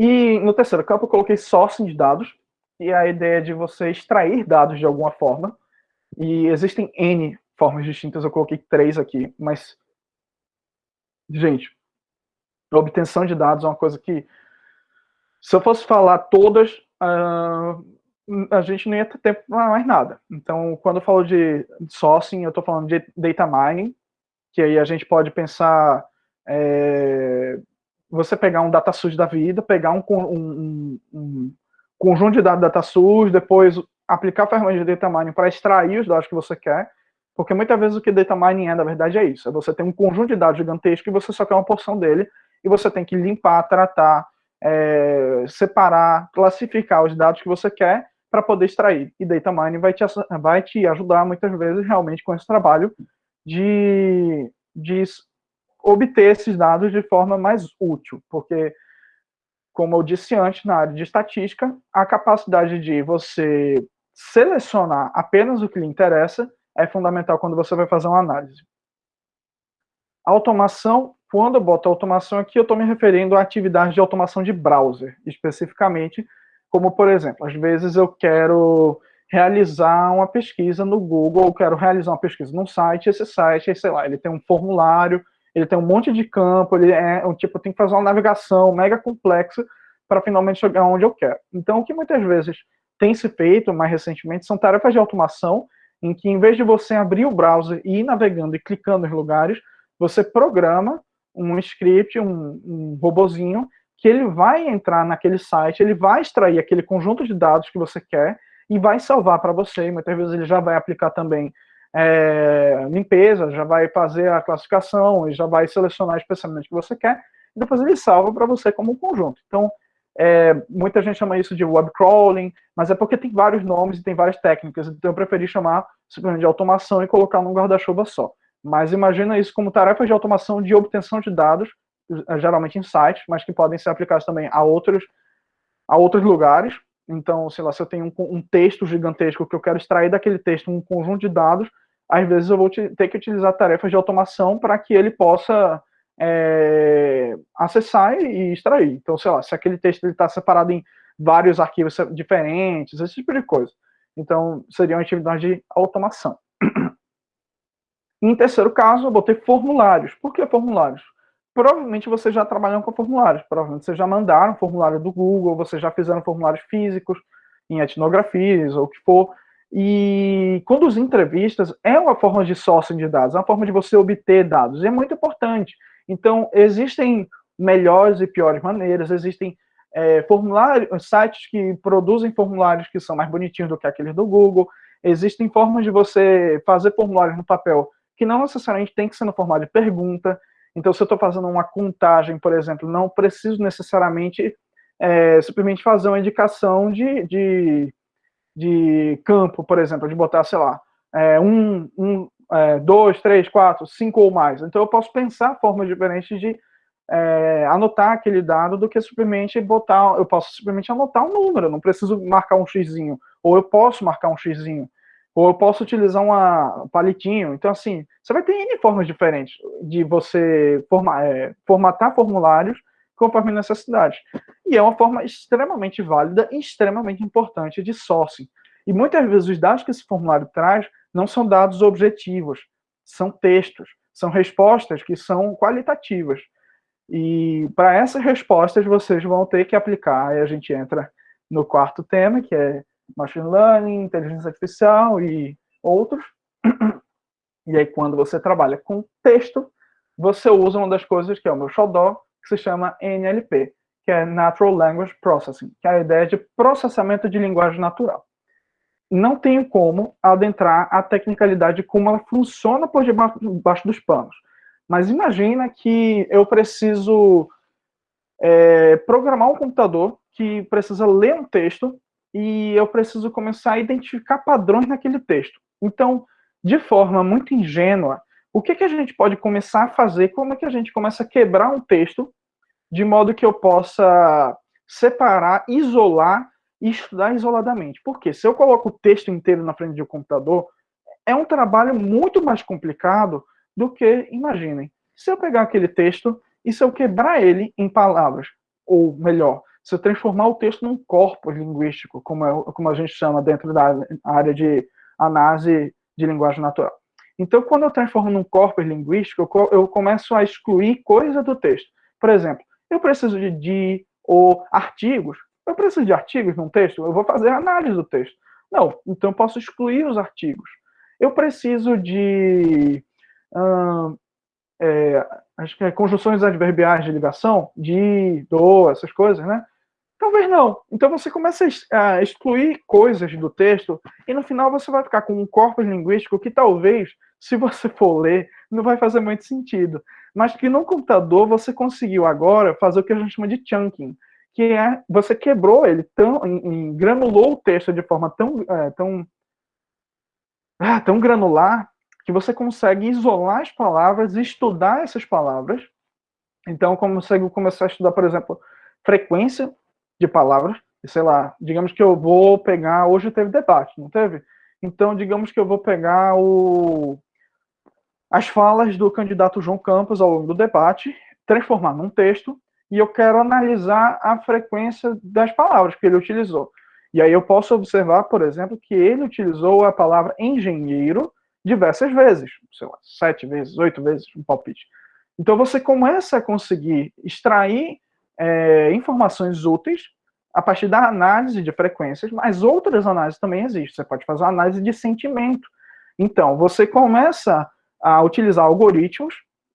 E no terceiro campo eu coloquei sourcing de dados, e a ideia de você extrair dados de alguma forma. E existem N formas distintas, eu coloquei três aqui, mas, gente, obtenção de dados é uma coisa que, se eu fosse falar todas, uh, a gente não ia ter tempo para mais nada. Então, quando eu falo de sourcing, eu estou falando de data mining, que aí a gente pode pensar é, você pegar um data source da vida, pegar um, um, um, conjunto de dados DataSource, depois aplicar a ferramenta de data mining para extrair os dados que você quer, porque muitas vezes o que data mining é, na verdade, é isso. É você tem um conjunto de dados gigantesco e você só quer uma porção dele, e você tem que limpar, tratar, é, separar, classificar os dados que você quer para poder extrair. E data mining vai te, vai te ajudar muitas vezes realmente com esse trabalho de, de obter esses dados de forma mais útil, porque como eu disse antes, na área de estatística, a capacidade de você selecionar apenas o que lhe interessa é fundamental quando você vai fazer uma análise. automação, quando eu boto automação aqui, eu estou me referindo à atividade de automação de browser, especificamente, como, por exemplo, às vezes eu quero realizar uma pesquisa no Google, eu quero realizar uma pesquisa num site, esse site, sei lá, ele tem um formulário, ele tem um monte de campo, ele é um tipo, tem que fazer uma navegação mega complexa para finalmente chegar onde eu quero. Então, o que muitas vezes tem se feito mais recentemente são tarefas de automação, em que em vez de você abrir o browser e ir navegando e clicando em lugares, você programa um script, um, um robozinho, que ele vai entrar naquele site, ele vai extrair aquele conjunto de dados que você quer e vai salvar para você. Muitas vezes ele já vai aplicar também é, limpeza, já vai fazer a classificação, e já vai selecionar especialmente o que você quer, e depois ele salva para você como um conjunto. Então, é, muita gente chama isso de web crawling, mas é porque tem vários nomes e tem várias técnicas, então eu preferi chamar simplesmente de automação e colocar num guarda-chuva só. Mas imagina isso como tarefas de automação de obtenção de dados, geralmente em sites, mas que podem ser aplicados também a outros, a outros lugares. Então, sei lá, se eu tenho um, um texto gigantesco que eu quero extrair daquele texto um conjunto de dados, às vezes eu vou ter que utilizar tarefas de automação para que ele possa é, acessar e extrair. Então, sei lá, se aquele texto está separado em vários arquivos diferentes, esse tipo de coisa. Então, seria uma atividade de automação. em terceiro caso, eu botei formulários. Por que formulários? Provavelmente vocês já trabalham com formulários, provavelmente vocês já mandaram formulário do Google, vocês já fizeram formulários físicos, em etnografias, ou o que for, e conduzir entrevistas é uma forma de sourcing de dados, é uma forma de você obter dados, e é muito importante. Então, existem melhores e piores maneiras, existem é, formulários, sites que produzem formulários que são mais bonitinhos do que aqueles do Google, existem formas de você fazer formulários no papel que não necessariamente tem que ser no formato de pergunta. Então, se eu estou fazendo uma contagem, por exemplo, não preciso necessariamente é, simplesmente fazer uma indicação de, de, de, campo, por exemplo, de botar, sei lá, é, um, um, é, dois, três, quatro, cinco ou mais. Então eu posso pensar formas diferentes de é, anotar aquele dado do que simplesmente botar, eu posso simplesmente anotar um número, não preciso marcar um xizinho, ou eu posso marcar um xizinho, ou eu posso utilizar uma, um palitinho. Então assim, você vai ter N formas diferentes de você forma, é, formatar formulários conforme necessidade. E é uma forma extremamente válida e extremamente importante de sourcing. E muitas vezes os dados que esse formulário traz não são dados objetivos, são textos, são respostas que são qualitativas. E para essas respostas vocês vão ter que aplicar, aí a gente entra no quarto tema, que é Machine Learning, Inteligência Artificial e outros. E aí quando você trabalha com texto, você usa uma das coisas que é o meu xodó, que se chama NLP, que é Natural Language Processing, que é a ideia de processamento de linguagem natural não tenho como adentrar a tecnicalidade como ela funciona por debaixo dos panos. Mas imagina que eu preciso é, programar um computador que precisa ler um texto e eu preciso começar a identificar padrões naquele texto. Então, de forma muito ingênua, o que, que a gente pode começar a fazer? Como é que a gente começa a quebrar um texto de modo que eu possa separar, isolar e estudar isoladamente. Porque se eu coloco o texto inteiro na frente de um computador, é um trabalho muito mais complicado do que, imaginem, se eu pegar aquele texto e se eu quebrar ele em palavras, ou melhor, se transformar o texto num corpo linguístico, como, é, como a gente chama dentro da área de análise de linguagem natural. Então, quando eu transformo num corpo linguístico, eu, eu começo a excluir coisas do texto. Por exemplo, eu preciso de de ou artigos eu preciso de artigos num texto? Eu vou fazer análise do texto. Não, então eu posso excluir os artigos. Eu preciso de hum, é, acho que é conjunções adverbiais de ligação, de, do, essas coisas, né? Talvez não. Então você começa a excluir coisas do texto e no final você vai ficar com um corpus linguístico que talvez, se você for ler, não vai fazer muito sentido. Mas que no computador você conseguiu agora fazer o que a gente chama de chunking que é você quebrou ele tão, em, granulou o texto de forma tão, é, tão, ah, tão granular que você consegue isolar as palavras e estudar essas palavras. Então, consegue começar a estudar, por exemplo, frequência de palavras. Sei lá, digamos que eu vou pegar. Hoje teve debate, não teve? Então, digamos que eu vou pegar o, as falas do candidato João Campos ao longo do debate, transformar num texto e eu quero analisar a frequência das palavras que ele utilizou. E aí eu posso observar, por exemplo, que ele utilizou a palavra engenheiro diversas vezes, sei lá, sete vezes, oito vezes, um palpite. Então você começa a conseguir extrair é, informações úteis a partir da análise de frequências, mas outras análises também existem. Você pode fazer análise de sentimento. Então, você começa a utilizar algoritmos,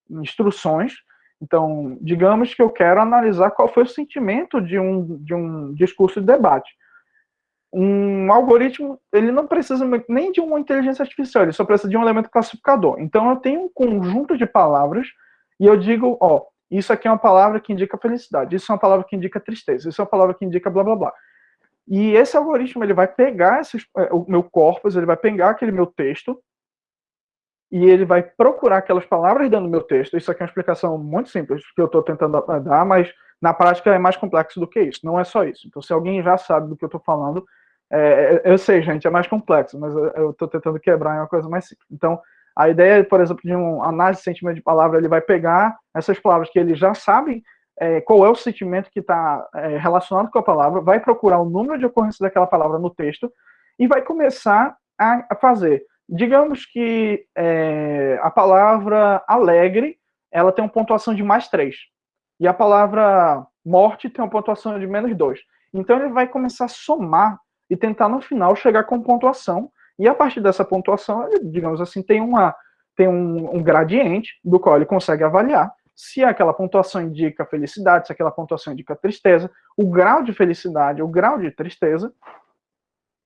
instruções, Então, digamos que eu quero analisar qual foi o sentimento de um, de um discurso de debate. Um algoritmo, ele não precisa nem de uma inteligência artificial, ele só precisa de um elemento classificador. Então, eu tenho um conjunto de palavras e eu digo, ó, isso aqui é uma palavra que indica felicidade, isso é uma palavra que indica tristeza, isso é uma palavra que indica blá blá blá. E esse algoritmo ele vai pegar esses, é, o meu corpus, ele vai pegar aquele meu texto e ele vai procurar aquelas palavras dentro do meu texto. Isso aqui é uma explicação muito simples que eu estou tentando dar, mas na prática é mais complexo do que isso. Não é só isso. Então, se alguém já sabe do que eu estou falando, é, eu sei, gente, é mais complexo, mas eu estou tentando quebrar em uma coisa mais simples. Então, a ideia, por exemplo, de um análise de sentimento de palavra, ele vai pegar essas palavras que ele já sabe é, qual é o sentimento que está é, relacionado com a palavra, vai procurar o número de ocorrência daquela palavra no texto e vai começar a, a fazer. Digamos que é, a palavra alegre ela tem uma pontuação de mais 3 e a palavra morte tem uma pontuação de menos 2. Então ele vai começar a somar e tentar no final chegar com pontuação e a partir dessa pontuação, ele, digamos assim, tem uma tem um, um gradiente do qual ele consegue avaliar se aquela pontuação indica felicidade, se aquela pontuação indica tristeza, o grau de felicidade, o grau de tristeza,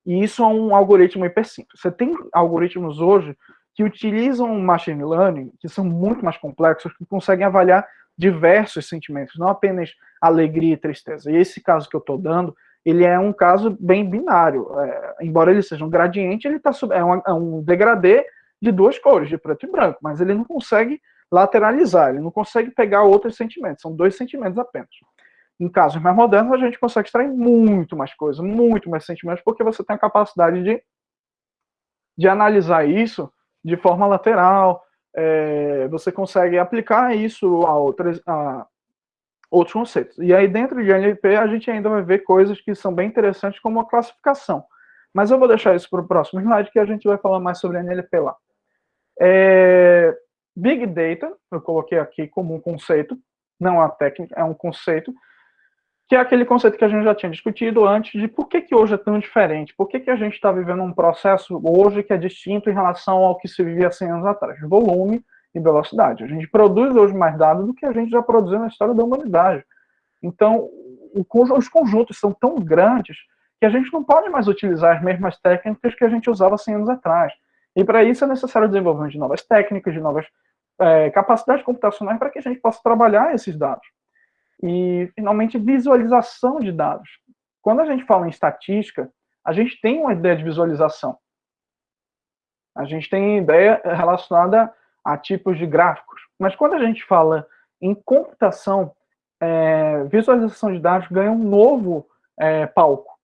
e isso é um algoritmo hiper simples. Você tem algoritmos hoje que utilizam machine learning, que são muito mais complexos, que conseguem avaliar diversos sentimentos, não apenas alegria e tristeza. E esse caso que eu estou dando, ele é um caso bem binário. É, embora ele seja um gradiente, ele tá, é, um, é um degradê de duas cores, de preto e branco, mas ele não consegue lateralizar, ele não consegue pegar outros sentimentos, são dois sentimentos apenas. Em casos mais modernos, a gente consegue extrair muito mais coisa, muito mais sentimentos, porque você tem a capacidade de, de analisar isso de forma lateral, é, você consegue aplicar isso a, outras, a outros conceitos. E aí, dentro de NLP, a gente ainda vai ver coisas que são bem interessantes, como a classificação. Mas eu vou deixar isso para o próximo slide, que a gente vai falar mais sobre NLP lá. É, Big Data, eu coloquei aqui como um conceito, não a técnica, é um conceito, que é aquele conceito que a gente já tinha discutido antes de por que, que hoje é tão diferente, por que, que a gente está vivendo um processo hoje que é distinto em relação ao que se vivia 100 anos atrás, volume e velocidade. A gente produz hoje mais dados do que a gente já produziu na história da humanidade. Então, os conjuntos são tão grandes que a gente não pode mais utilizar as mesmas técnicas que a gente usava 100 anos atrás. E para isso é necessário o desenvolvimento de novas técnicas, de novas é, capacidades computacionais para que a gente possa trabalhar esses dados. E, finalmente, visualização de dados. Quando a gente fala em estatística, a gente tem uma ideia de visualização. A gente tem ideia relacionada a tipos de gráficos. Mas quando a gente fala em computação, é, visualização de dados ganha um novo é, palco.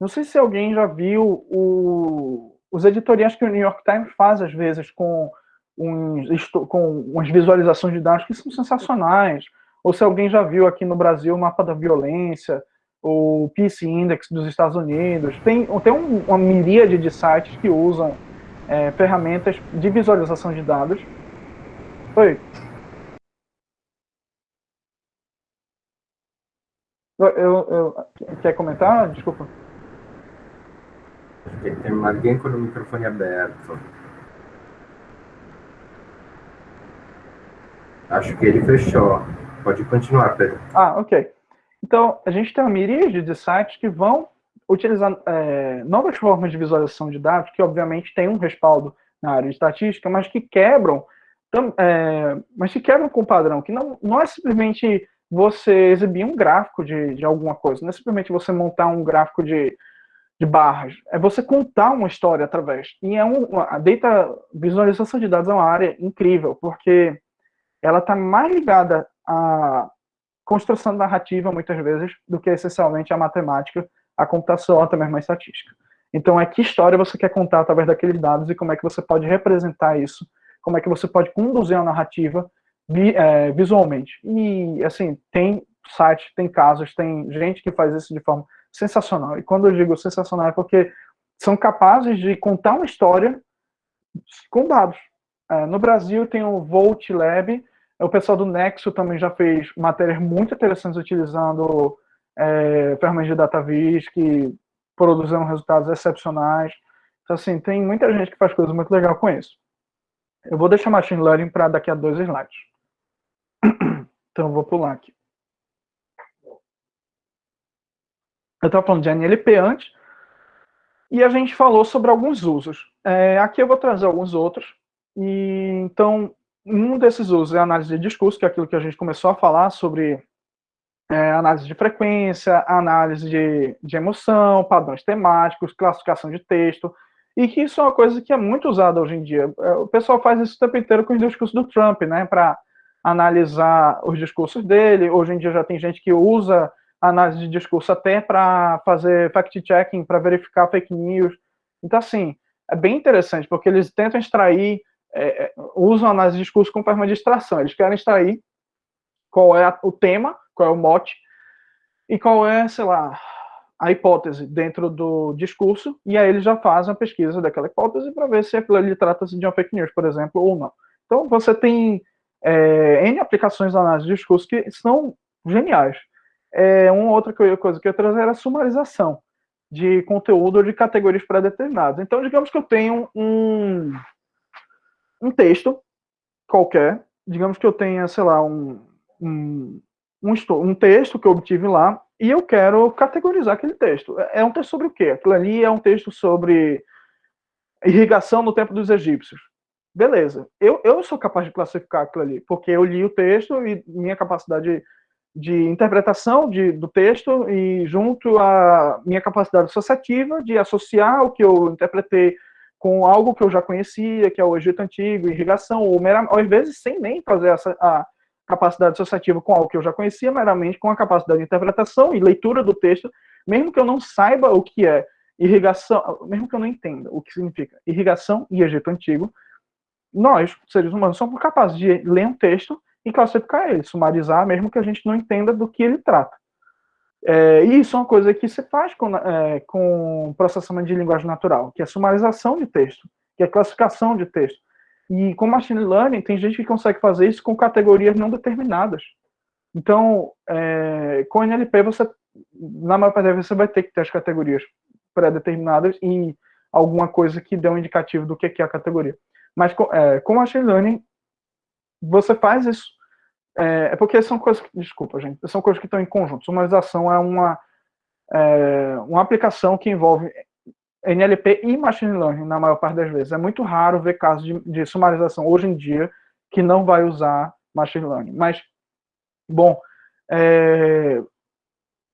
Não sei se alguém já viu o, os editoriais que o New York Times faz, às vezes, com uns, com umas visualizações de dados que são sensacionais. Ou se alguém já viu aqui no Brasil o mapa da violência, o Peace Index dos Estados Unidos. Tem, tem um, uma miríade de sites que usam é, ferramentas de visualização de dados. Oi. Eu, eu, quer comentar? Desculpa. Tem alguém com o microfone aberto. Acho que ele fechou. Pode continuar, Pedro. Ah, ok. Então, a gente tem uma miríade de sites que vão utilizar é, novas formas de visualização de dados, que obviamente tem um respaldo na área de estatística, mas que quebram, é, mas que quebram com o padrão, que não, não é simplesmente você exibir um gráfico de, de alguma coisa, não é simplesmente você montar um gráfico de, de barras, é você contar uma história através. E é um, a data visualização de dados é uma área incrível, porque ela está mais ligada à construção narrativa, muitas vezes, do que essencialmente à matemática, à computação, até mesmo à estatística. Então, é que história você quer contar através daqueles dados e como é que você pode representar isso, como é que você pode conduzir a narrativa é, visualmente. E, assim, tem sites, tem casos, tem gente que faz isso de forma sensacional. E quando eu digo sensacional é porque são capazes de contar uma história com dados. É, no Brasil tem o Volt Lab, o pessoal do Nexo também já fez matérias muito interessantes utilizando é, ferramentas de DataVis que produziram resultados excepcionais. Então, assim, tem muita gente que faz coisas muito legais com isso. Eu vou deixar Machine Learning para daqui a dois slides. Então, vou pular aqui. Eu estava falando de NLP antes, e a gente falou sobre alguns usos. É, aqui eu vou trazer alguns outros. E então, um desses usos é a análise de discurso, que é aquilo que a gente começou a falar sobre é, análise de frequência, análise de, de emoção, padrões temáticos, classificação de texto, e que isso é uma coisa que é muito usada hoje em dia. É, o pessoal faz isso o tempo inteiro com os discursos do Trump, né, para analisar os discursos dele. Hoje em dia já tem gente que usa análise de discurso até para fazer fact-checking, para verificar fake news. Então, assim, é bem interessante, porque eles tentam extrair, é, é usam a análise de discurso como forma de extração. Eles querem extrair qual é o tema, qual é o mote, e qual é, sei lá, a hipótese dentro do discurso, e aí eles já fazem a pesquisa daquela hipótese para ver se aquilo ali trata-se de uma fake news, por exemplo, ou não. Então, você tem é, N aplicações de análise de discurso que são geniais. É, uma outra coisa que eu ia trazer era a sumarização de conteúdo ou de categorias pré-determinadas. Então, digamos que eu tenho um, um texto qualquer, digamos que eu tenha, sei lá, um, um, um, um texto que eu obtive lá, e eu quero categorizar aquele texto. É, é um texto sobre o quê? Aquilo ali é um texto sobre irrigação no tempo dos egípcios. Beleza, eu, eu sou capaz de classificar aquilo ali, porque eu li o texto e minha capacidade de interpretação de, do texto e junto à minha capacidade associativa de associar o que eu interpretei com algo que eu já conhecia, que é o Egito Antigo, irrigação, ou, ou às vezes sem nem fazer essa, a capacidade associativa com algo que eu já conhecia, meramente com a capacidade de interpretação e leitura do texto, mesmo que eu não saiba o que é irrigação, mesmo que eu não entenda o que significa irrigação e Egito Antigo, nós, seres humanos, somos capazes de ler um texto e classificar ele, sumarizar, mesmo que a gente não entenda do que ele trata. É, e isso é uma coisa que se faz com, é, com processamento de linguagem natural, que é sumarização de texto, que é classificação de texto. E com machine learning, tem gente que consegue fazer isso com categorias não determinadas. Então, é, com NLP, você, na maior parte das vezes, você vai ter que ter as categorias pré-determinadas e alguma coisa que dê um indicativo do que é a categoria. Mas com, é, com machine learning, você faz isso é, é, porque são coisas, desculpa, gente, são coisas que estão em conjunto. Sumarização é uma, é, uma aplicação que envolve NLP e Machine Learning, na maior parte das vezes. É muito raro ver casos de, de sumarização hoje em dia que não vai usar Machine Learning. Mas, bom, é,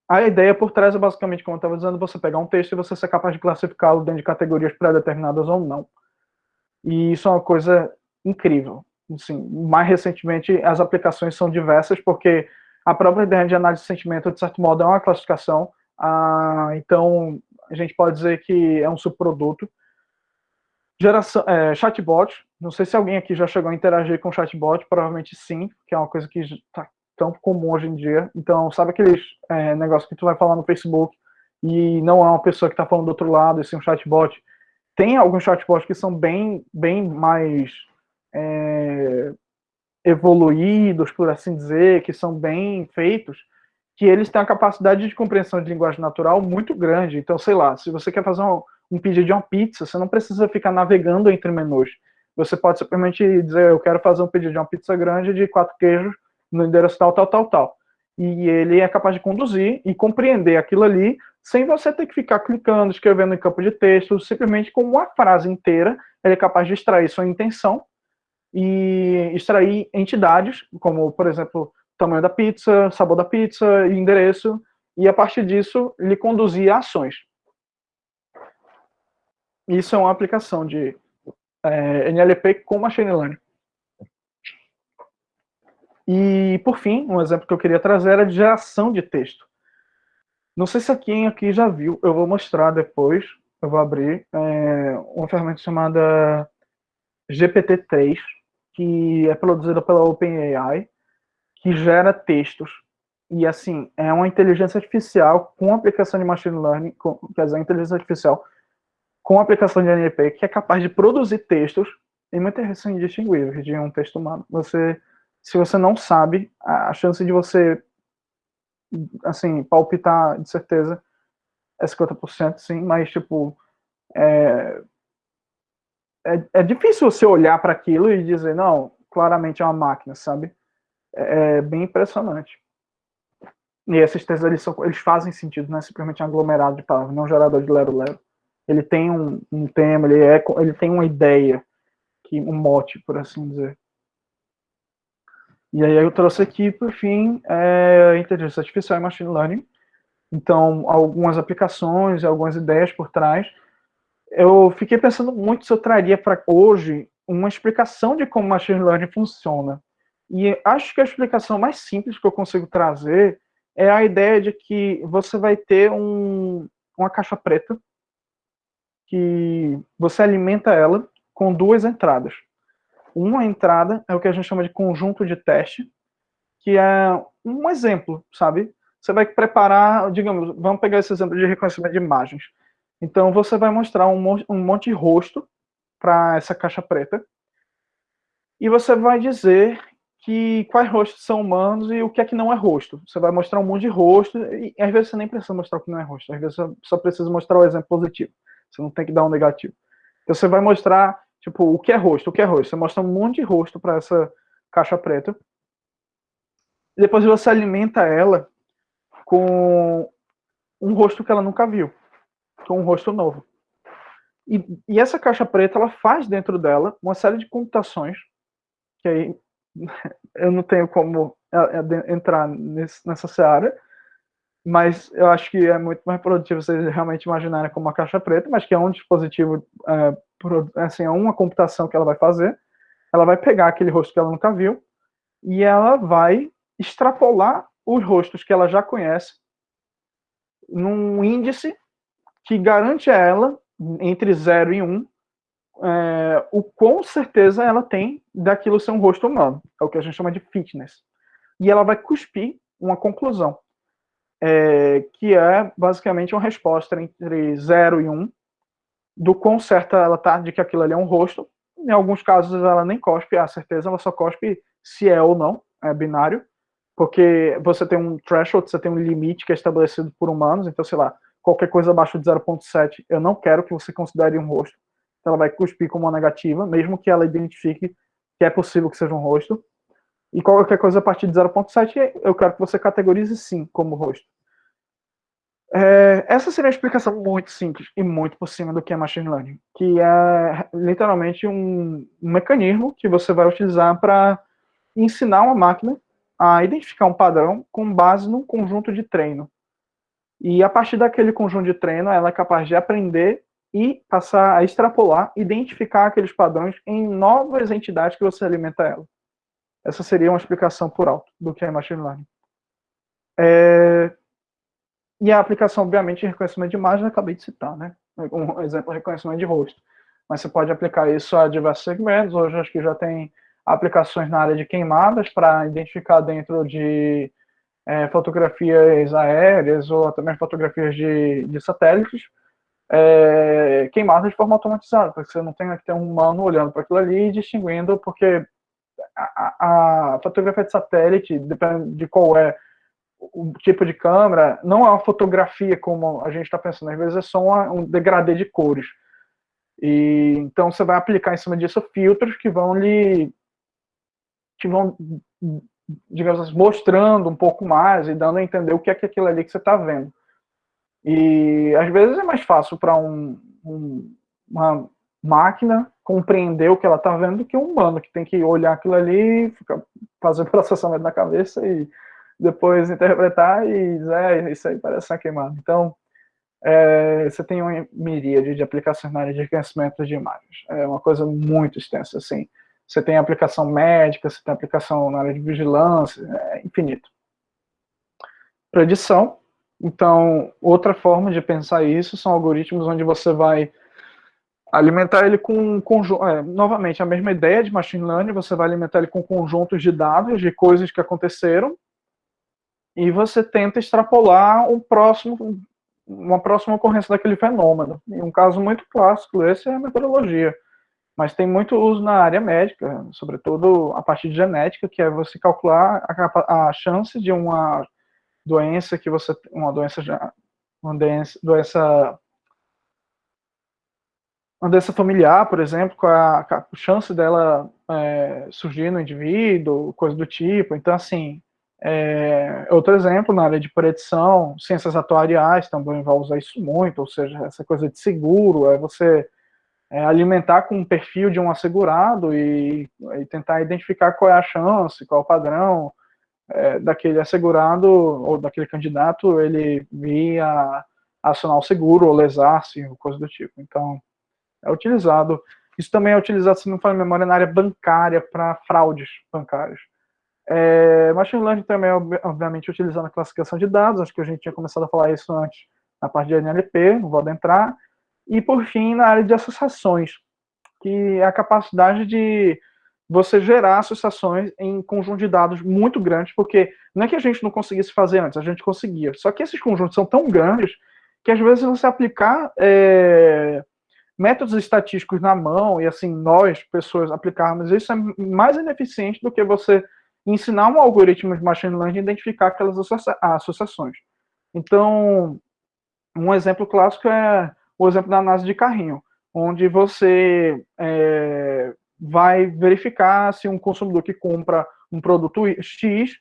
a ideia por trás é basicamente, como eu estava dizendo, você pegar um texto e você ser capaz de classificá-lo dentro de categorias pré-determinadas ou não. E isso é uma coisa incrível assim, mais recentemente as aplicações são diversas, porque a própria ideia de análise de sentimento, de certo modo, é uma classificação, ah, então a gente pode dizer que é um subproduto. Geração, é, chatbot, não sei se alguém aqui já chegou a interagir com chatbot, provavelmente sim, que é uma coisa que está tão comum hoje em dia. Então, sabe aqueles é, negócios que tu vai falar no Facebook e não é uma pessoa que está falando do outro lado, e sim um chatbot? Tem alguns chatbots que são bem, bem mais é, evoluídos, por assim dizer, que são bem feitos, que eles têm a capacidade de compreensão de linguagem natural muito grande. Então, sei lá, se você quer fazer um, um pedido de uma pizza, você não precisa ficar navegando entre menus. Você pode simplesmente dizer, eu quero fazer um pedido de uma pizza grande de quatro queijos no endereço tal, tal, tal, tal. E ele é capaz de conduzir e compreender aquilo ali sem você ter que ficar clicando, escrevendo em campo de texto, simplesmente com uma frase inteira, ele é capaz de extrair sua intenção e extrair entidades, como, por exemplo, tamanho da pizza, sabor da pizza, endereço, e a partir disso lhe conduzir a ações. Isso é uma aplicação de é, NLP com Machine Learning. E, por fim, um exemplo que eu queria trazer era de geração de texto. Não sei se alguém aqui já viu, eu vou mostrar depois, eu vou abrir é, uma ferramenta chamada GPT-3, que é produzida pela OpenAI, que gera textos. E, assim, é uma inteligência artificial com aplicação de machine learning, com, quer dizer, inteligência artificial com aplicação de NLP, que é capaz de produzir textos em muitas são indistinguíveis de um texto humano. Você, se você não sabe, a chance de você, assim, palpitar, de certeza, é 50%, sim, mas, tipo, é, é, é difícil você olhar para aquilo e dizer, não, claramente é uma máquina, sabe? É, é bem impressionante. E esses textos eles, são, eles fazem sentido, não é simplesmente um aglomerado de palavras, não é um gerador de lero-lero. Ele tem um, um tema, ele, é, ele tem uma ideia, que, um mote, por assim dizer. E aí eu trouxe aqui, por fim, é, inteligência artificial e machine learning. Então, algumas aplicações, algumas ideias por trás. Eu fiquei pensando muito se eu traria para hoje uma explicação de como machine learning funciona. E acho que a explicação mais simples que eu consigo trazer é a ideia de que você vai ter um, uma caixa preta que você alimenta ela com duas entradas. Uma entrada é o que a gente chama de conjunto de teste, que é um exemplo, sabe? Você vai preparar, digamos, vamos pegar esse exemplo de reconhecimento de imagens. Então, você vai mostrar um monte, um monte de rosto para essa caixa preta, e você vai dizer que quais rostos são humanos e o que é que não é rosto. Você vai mostrar um monte de rosto, e às vezes você nem precisa mostrar o que não é rosto, às vezes você só precisa mostrar o exemplo positivo. Você não tem que dar um negativo. Então, você vai mostrar Tipo, o que é rosto? O que é rosto? Você mostra um monte de rosto para essa caixa preta. E depois você alimenta ela com um rosto que ela nunca viu. Com um rosto novo. E, e essa caixa preta, ela faz dentro dela uma série de computações que aí eu não tenho como é, é, entrar nessa seara, mas eu acho que é muito mais produtivo vocês realmente imaginarem como uma caixa preta, mas que é um dispositivo, é, assim, é uma computação que ela vai fazer, ela vai pegar aquele rosto que ela nunca viu, e ela vai extrapolar os rostos que ela já conhece num índice que garante a ela, entre 0 e 1, um, é, o quão certeza ela tem daquilo ser um rosto humano. É o que a gente chama de fitness. E ela vai cuspir uma conclusão é, que é basicamente uma resposta entre 0 e 1, um, do quão certa ela está de que aquilo ali é um rosto. Em alguns casos ela nem cospe a certeza, ela só cospe se é ou não, é binário, porque você tem um threshold, você tem um limite que é estabelecido por humanos, então, sei lá, qualquer coisa abaixo de 0.7, eu não quero que você considere um rosto. Então ela vai cuspir como uma negativa, mesmo que ela identifique que é possível que seja um rosto. E qualquer coisa a partir de 0.7, eu quero que você categorize sim como rosto. É, essa seria a explicação muito simples e muito por cima do que é machine learning, que é literalmente um, um mecanismo que você vai utilizar para ensinar uma máquina a identificar um padrão com base num conjunto de treino. E a partir daquele conjunto de treino, ela é capaz de aprender e passar a extrapolar, identificar aqueles padrões em novas entidades que você alimenta ela. Essa seria uma explicação por alto do que é machine learning. É, e a aplicação, obviamente, de reconhecimento de imagem, eu acabei de citar, né? Um exemplo, reconhecimento de rosto. Mas você pode aplicar isso a diversos segmentos. Hoje, acho que já tem aplicações na área de queimadas para identificar dentro de é, fotografias aéreas ou também fotografias de, de satélites é, queimadas de forma automatizada, para que você não tenha que ter um humano olhando para aquilo ali e distinguindo, porque a, a, fotografia de satélite, depende de qual é o tipo de câmera não é uma fotografia como a gente está pensando, às vezes é só uma, um degradê de cores. E então você vai aplicar em cima disso filtros que vão lhe que vão digamos assim, mostrando um pouco mais e dando a entender o que é que aquilo ali que você está vendo. E às vezes é mais fácil para um, um, uma máquina compreender o que ela está vendo do que um humano que tem que olhar aquilo ali, ficar fazendo processamento na cabeça e depois interpretar e dizer, é, isso aí parece uma queimada. Então, é, você tem uma miríade de aplicações na área de reconhecimento de imagens. É uma coisa muito extensa, assim. Você tem aplicação médica, você tem aplicação na área de vigilância, é infinito. Predição. Então, outra forma de pensar isso são algoritmos onde você vai alimentar ele com conjunto, é, novamente a mesma ideia de machine learning, você vai alimentar ele com conjuntos de dados de coisas que aconteceram e você tenta extrapolar um próximo, uma próxima ocorrência daquele fenômeno. E um caso muito clássico esse é a meteorologia. Mas tem muito uso na área médica, sobretudo a partir de genética, que é você calcular a, a chance de uma doença que você uma doença uma doença, doença uma doença familiar, por exemplo, com a, a chance dela é, surgir no indivíduo, coisa do tipo. Então, assim, é, outro exemplo, na área de predição, ciências atuariais também vai usar isso muito, ou seja, essa coisa de seguro, é você é, alimentar com um perfil de um assegurado e, e, tentar identificar qual é a chance, qual é o padrão é, daquele assegurado ou daquele candidato ele vir a, acionar o seguro ou lesar-se, coisa do tipo. Então, é utilizado. Isso também é utilizado, se não for memória, na área bancária para fraudes bancárias. É, machine Learning também é, obviamente, utilizando a classificação de dados, acho que a gente tinha começado a falar isso antes na parte de NLP, não vou adentrar. E, por fim, na área de associações, que é a capacidade de você gerar associações em conjunto de dados muito grandes, porque não é que a gente não conseguisse fazer antes, a gente conseguia. Só que esses conjuntos são tão grandes que, às vezes, você aplicar é, métodos estatísticos na mão, e assim, nós, pessoas, aplicarmos isso, é mais ineficiente do que você ensinar um algoritmo de machine learning a identificar aquelas associações. Então, um exemplo clássico é o exemplo da análise de carrinho, onde você é, vai verificar se um consumidor que compra um produto X,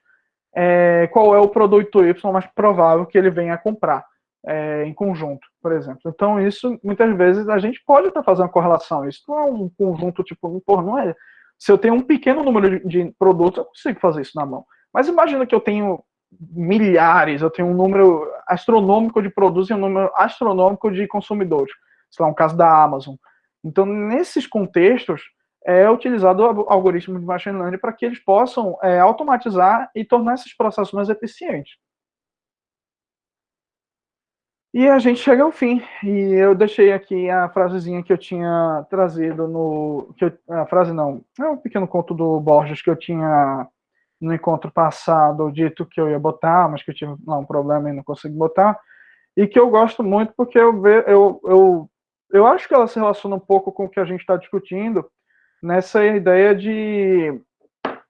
é, qual é o produto Y mais provável que ele venha a comprar é, em conjunto, por exemplo. Então, isso, muitas vezes, a gente pode estar fazendo correlação. Isso não é um conjunto, tipo, pô, não é... Se eu tenho um pequeno número de, de produtos, eu consigo fazer isso na mão. Mas imagina que eu tenho milhares, eu tenho um número astronômico de produtos e um número astronômico de consumidores. Sei lá, um caso da Amazon. Então, nesses contextos, é utilizado o algoritmo de machine learning para que eles possam é, automatizar e tornar esses processos mais eficientes. E a gente chega ao fim. E eu deixei aqui a frasezinha que eu tinha trazido no. Que eu, a frase não, é um pequeno conto do Borges que eu tinha no encontro passado dito que eu ia botar, mas que eu tive lá um problema e não consegui botar. E que eu gosto muito porque eu, ve, eu, eu, eu acho que ela se relaciona um pouco com o que a gente está discutindo nessa ideia de,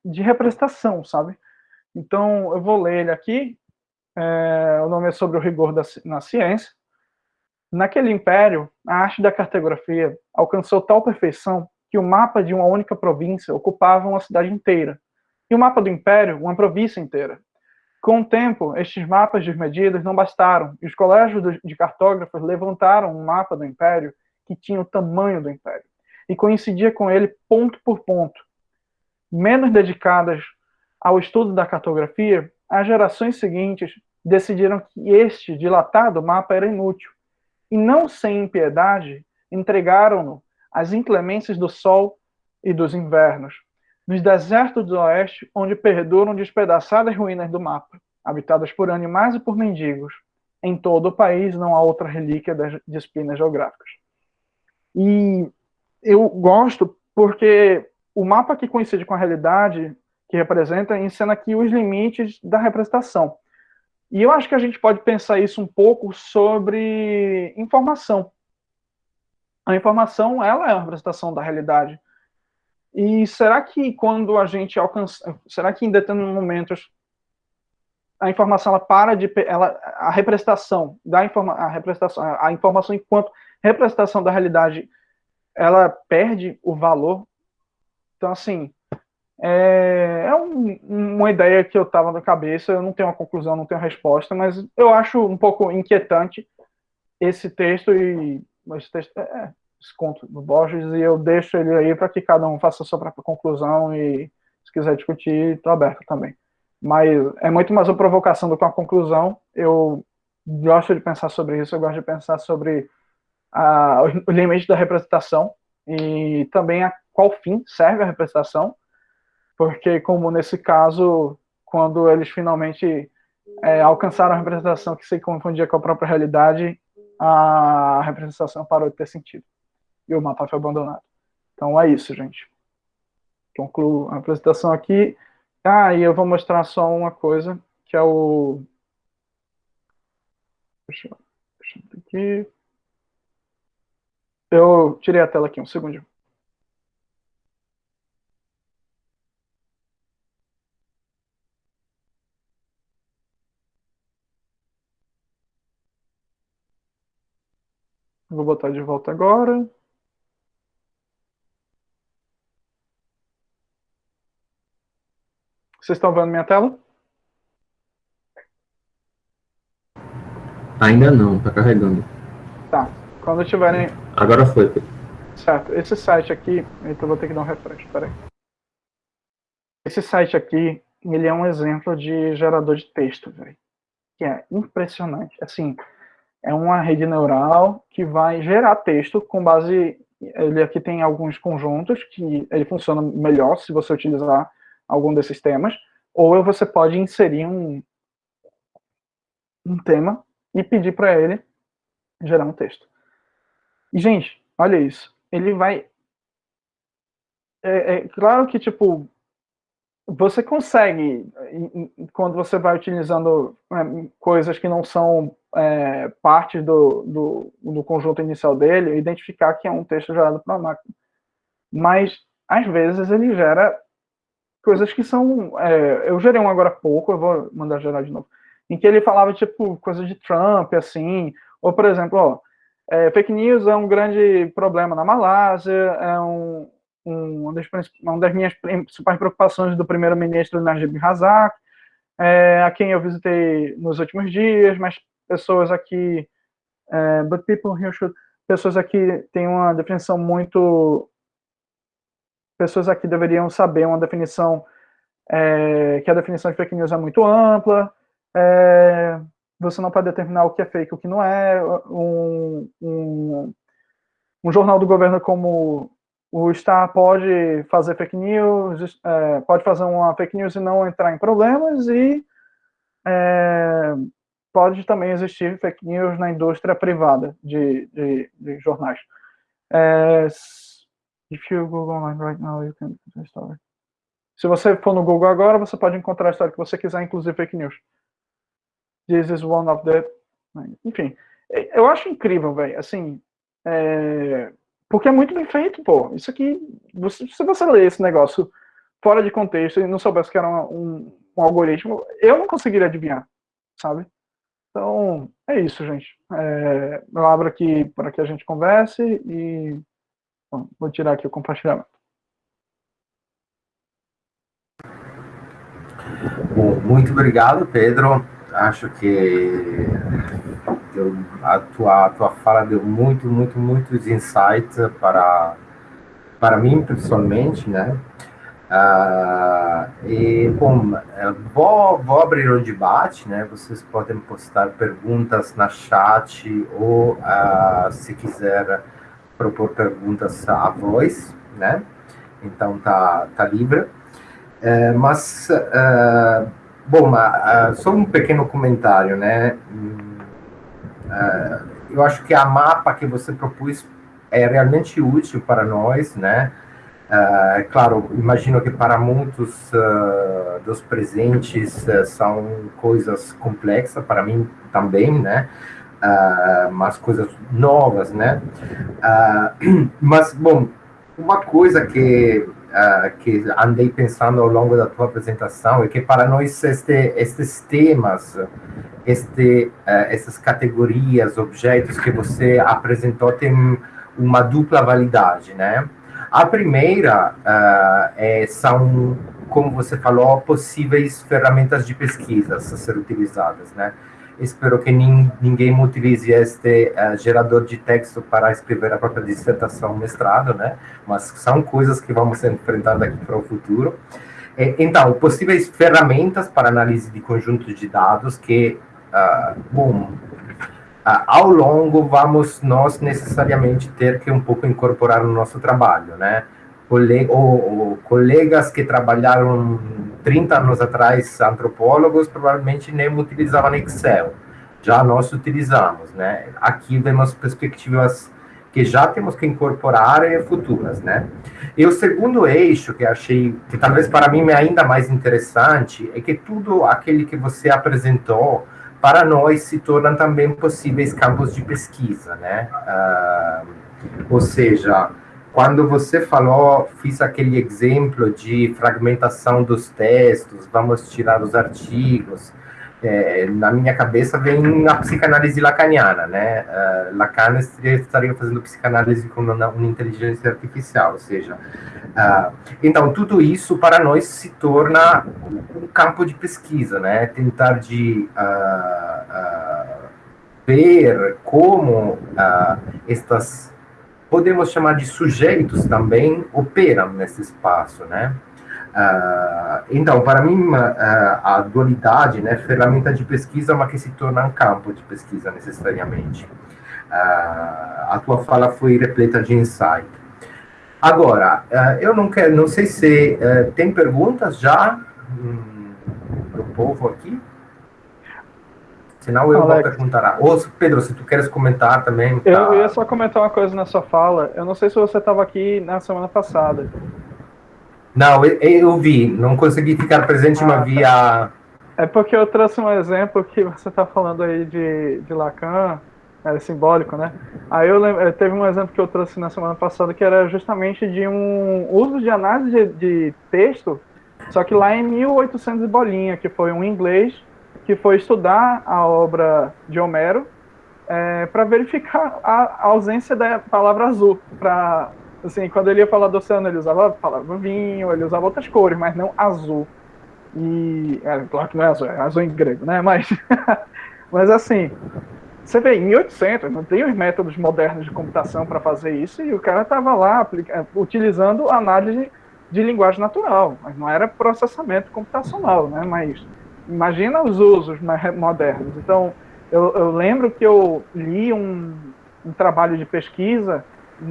de representação, sabe? Então, eu vou ler ele aqui, é, o nome é sobre o rigor da, na ciência. Naquele império, a arte da cartografia alcançou tal perfeição que o mapa de uma única província ocupava uma cidade inteira, e o mapa do império, uma província inteira. Com o tempo, estes mapas desmedidos não bastaram, e os colégios de cartógrafos levantaram um mapa do império que tinha o tamanho do império, e coincidia com ele ponto por ponto. Menos dedicadas ao estudo da cartografia, as gerações seguintes decidiram que este dilatado mapa era inútil, e não sem impiedade, entregaram-no às inclemências do sol e dos invernos, nos desertos do oeste, onde perduram despedaçadas ruínas do mapa, habitadas por animais e por mendigos. Em todo o país não há outra relíquia das disciplinas geográficas. E eu gosto porque o mapa que coincide com a realidade que representa, ensina aqui os limites da representação. E eu acho que a gente pode pensar isso um pouco sobre informação. A informação, ela é uma representação da realidade. E será que quando a gente alcança, será que em determinados momentos a informação ela para de ela a representação da informa, a representação a informação enquanto representação da realidade ela perde o valor. Então assim, é, é um, uma ideia que eu estava na cabeça, eu não tenho uma conclusão, não tenho resposta, mas eu acho um pouco inquietante esse texto e esse texto é, é esse conto do Borges e eu deixo ele aí para que cada um faça a sua própria conclusão e se quiser discutir, estou aberto também. Mas é muito mais uma provocação do que uma conclusão. Eu gosto de pensar sobre isso, eu gosto de pensar sobre a, o limite da representação e também a qual fim serve a representação porque como nesse caso, quando eles finalmente é, alcançaram a representação que se confundia com a própria realidade, a representação parou de ter sentido. E o mapa foi abandonado. Então é isso, gente. Concluo a apresentação aqui. Ah, e eu vou mostrar só uma coisa, que é o... Deixa eu... Deixa eu aqui. Eu tirei a tela aqui, um segundo. Vou botar de volta agora. Vocês estão vendo minha tela? Ainda não, tá carregando. Quando tiverem. Agora foi. Certo. Esse site aqui. Então vou ter que dar um refresh, peraí. Esse site aqui, ele é um exemplo de gerador de texto, velho. Que é impressionante. Assim, é uma rede neural que vai gerar texto com base. Ele aqui tem alguns conjuntos que ele funciona melhor se você utilizar algum desses temas, ou você pode inserir um, um tema e pedir para ele gerar um texto. Gente, olha isso. Ele vai. É, é claro que, tipo, você consegue, quando você vai utilizando é, coisas que não são é, parte do, do, do, conjunto inicial dele, identificar que é um texto gerado para uma máquina. Mas, às vezes, ele gera coisas que são. É, eu gerei um agora há pouco, eu vou mandar gerar de novo, em que ele falava, tipo, coisa de Trump, assim, ou, por exemplo, ó, é, fake news é um grande problema na Malásia, é um, um, uma, das, uma das minhas principais preocupações do primeiro-ministro Najib Razak, é, a quem eu visitei nos últimos dias, mas pessoas aqui, é, but people here should, pessoas aqui têm uma definição muito, pessoas aqui deveriam saber uma definição, é, que a definição de fake news é muito ampla, é, você não pode determinar o que é fake o que não é, um, um, um jornal do governo como o Star pode fazer fake news, é, pode fazer uma fake news e não entrar em problemas, e é, pode também existir fake news na indústria privada de, de, de jornais. É, if you Google online right now, you can story. Se você for no Google agora, você pode encontrar a história que você quiser, inclusive fake news. This is one of the... Enfim, eu acho incrível, velho, assim, é, porque é muito bem feito, pô. Isso aqui, você, se você ler esse negócio fora de contexto e não soubesse que era um, um algoritmo, eu não conseguiria adivinhar, sabe? Então, é isso, gente. É, eu abro aqui para que a gente converse e bom, vou tirar aqui o compartilhamento. Muito obrigado, Pedro. Acho que deu, a, tua, a tua fala deu muito, muito, muitos insights para, para mim, pessoalmente, né? Uh, e, bom, é, vou, vou abrir o debate, né? Vocês podem postar perguntas na chat ou, uh, se quiser, propor perguntas à voz, né? Então, tá, tá livre. Uh, mas, uh, bom, só um pequeno comentário, né? eu acho que a mapa que você propôs é realmente útil para nós, né? Uh, claro, imagino que para muitos uh, dos presentes uh, são coisas complexas, para mim também, né? mas coisas novas, né? mas, bom, uma coisa que, que andei pensando ao longo da tua apresentação é que para nós este, estes temas, este, essas categorias, objetos que você apresentou, têm uma dupla validade, né? A primeira uh, é, são, como você falou, possíveis ferramentas de pesquisa a ser utilizadas, né? Espero que nin, ninguém utilize este uh, gerador de texto para escrever a própria dissertação, mestrado, né? Mas são coisas que vamos enfrentar daqui para o futuro. então, possíveis ferramentas para análise de conjuntos de dados que, uh, bom, ah, ao longo vamos nós necessariamente ter que um pouco incorporar no nosso trabalho, né? Ou, ou, colegas que trabalharam 30 anos atrás, antropólogos, provavelmente nem utilizavam Excel. Já nós utilizamos, né? Aqui vemos perspectivas que já temos que incorporar e futuras, né? E o segundo eixo que achei, que talvez para mim é ainda mais interessante, é que tudo aquele que você apresentou para nós se tornam também possíveis campos de pesquisa, né? Uh, ou seja, quando você falou, fiz aquele exemplo de fragmentação dos textos, vamos tirar os artigos, é, na minha cabeça vem a psicanálise lacaniana, né? Uh, Lacan estaria fazendo psicanálise com uma, uma inteligência artificial, ou seja, uh, então tudo isso para nós se torna um campo de pesquisa, né? Tentar de uh, ver como estas podemos chamar de sujeitos também operam nesse espaço, né? Uh, então, para mim, uh, a dualidade, né, ferramenta de pesquisa, é uma que se torna um campo de pesquisa necessariamente. Uh, a tua fala foi repleta de insight. Agora, eu não quero, não sei se tem perguntas já hum, do povo aqui. Senão eu Alex. vou perguntar. Ou, Pedro, se tu queres comentar também. Tá... Eu ia só comentar uma coisa na sua fala. Eu não sei se você estava aqui na semana passada. Não, eu, eu vi, não consegui ficar presente, ah, mas vi a. É porque eu trouxe um exemplo que você está falando aí de, de Lacan, é simbólico, né? Aí eu lembro, teve um exemplo que eu trouxe na semana passada que era justamente de um uso de análise de, de texto, só que lá em 1800 bolinha, que foi um inglês que foi estudar a obra de Homero é, para verificar a ausência da palavra azul, para Assim, quando ele ia falar do oceano, ele usava a palavra vinho, ele usava outras cores, mas não azul. E. É, claro que não é azul, é azul em grego, né? Mas. mas assim. Você vê, em 1800, não tem os métodos modernos de computação para fazer isso, e o cara estava lá utilizando análise de linguagem natural, mas não era processamento computacional, né? Mas imagina os usos mais modernos. Então, eu, eu lembro que eu li um, um trabalho de pesquisa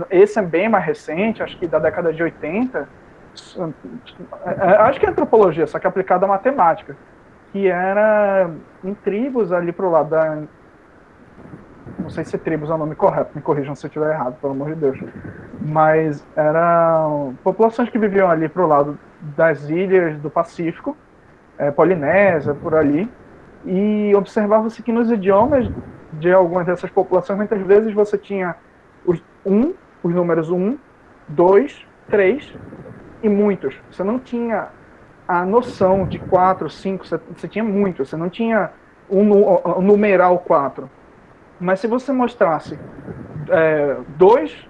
esse é bem mais recente, acho que da década de 80, é, é, acho que é antropologia, só que aplicada à matemática, que era em tribos ali pro lado da. Não sei se tribos é o nome correto, me corrijam se eu estiver errado, pelo amor de Deus. Mas eram populações que viviam ali pro lado das ilhas do Pacífico, é, Polinésia, por ali, e observava-se que nos idiomas de algumas dessas populações, muitas vezes você tinha os, um, os números 1, 2, 3 e muitos. Você não tinha a noção de 4, 5, você, você tinha muitos, você não tinha um, um numeral 4. Mas se você mostrasse é, dois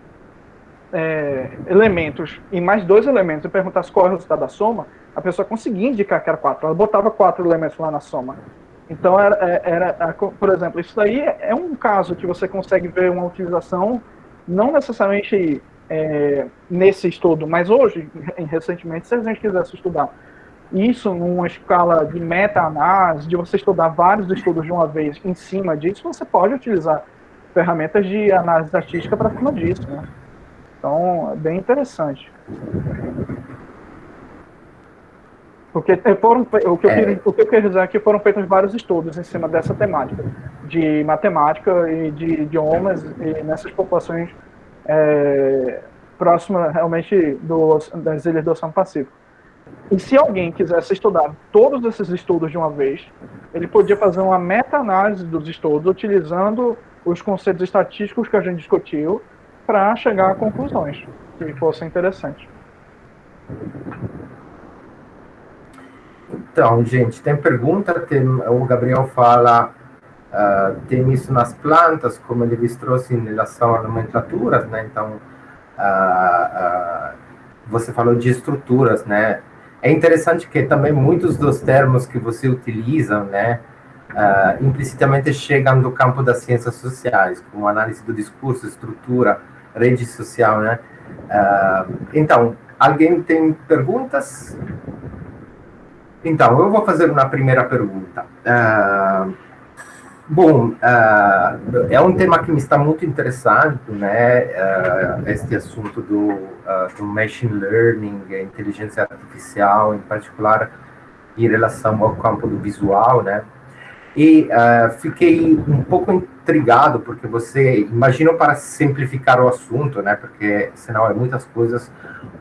é, elementos e mais dois elementos e perguntasse qual é o resultado da soma, a pessoa conseguia indicar que era 4. Ela botava quatro elementos lá na soma. Então, era, é, era por exemplo, isso daí é um caso que você consegue ver uma utilização não necessariamente é, nesse estudo, mas hoje, recentemente, se a gente quisesse estudar isso numa escala de meta-análise, de você estudar vários estudos de uma vez em cima disso, você pode utilizar ferramentas de análise estatística para cima disso, né? Então, é bem interessante. Porque foram, o, que eu, é. o que eu queria dizer é que foram feitos vários estudos em cima dessa temática, de matemática e de idiomas, e nessas populações é, próximas realmente do, das ilhas do Oceano Pacífico. E se alguém quisesse estudar todos esses estudos de uma vez, ele podia fazer uma meta-análise dos estudos, utilizando os conceitos estatísticos que a gente discutiu, para chegar a conclusões que fossem interessantes. Então, gente, tem pergunta, tem, o Gabriel fala, uh, tem isso nas plantas, como ele trouxe em relação a nomenclaturas, né? Então, uh, uh, você falou de estruturas, né? É interessante que também muitos dos termos que você utiliza, né, implicitamente chegam do campo das ciências sociais, como análise do discurso, estrutura, rede social, né? então, alguém tem perguntas? Então, eu vou fazer uma primeira pergunta. Uh, bom, uh, é um tema que me está muito interessando, né? Uh, este assunto do, do machine learning, inteligência artificial, em particular em relação ao campo do visual, né? E fiquei um pouco intrigado, porque você, imagina para simplificar o assunto, né? Porque senão é muitas coisas,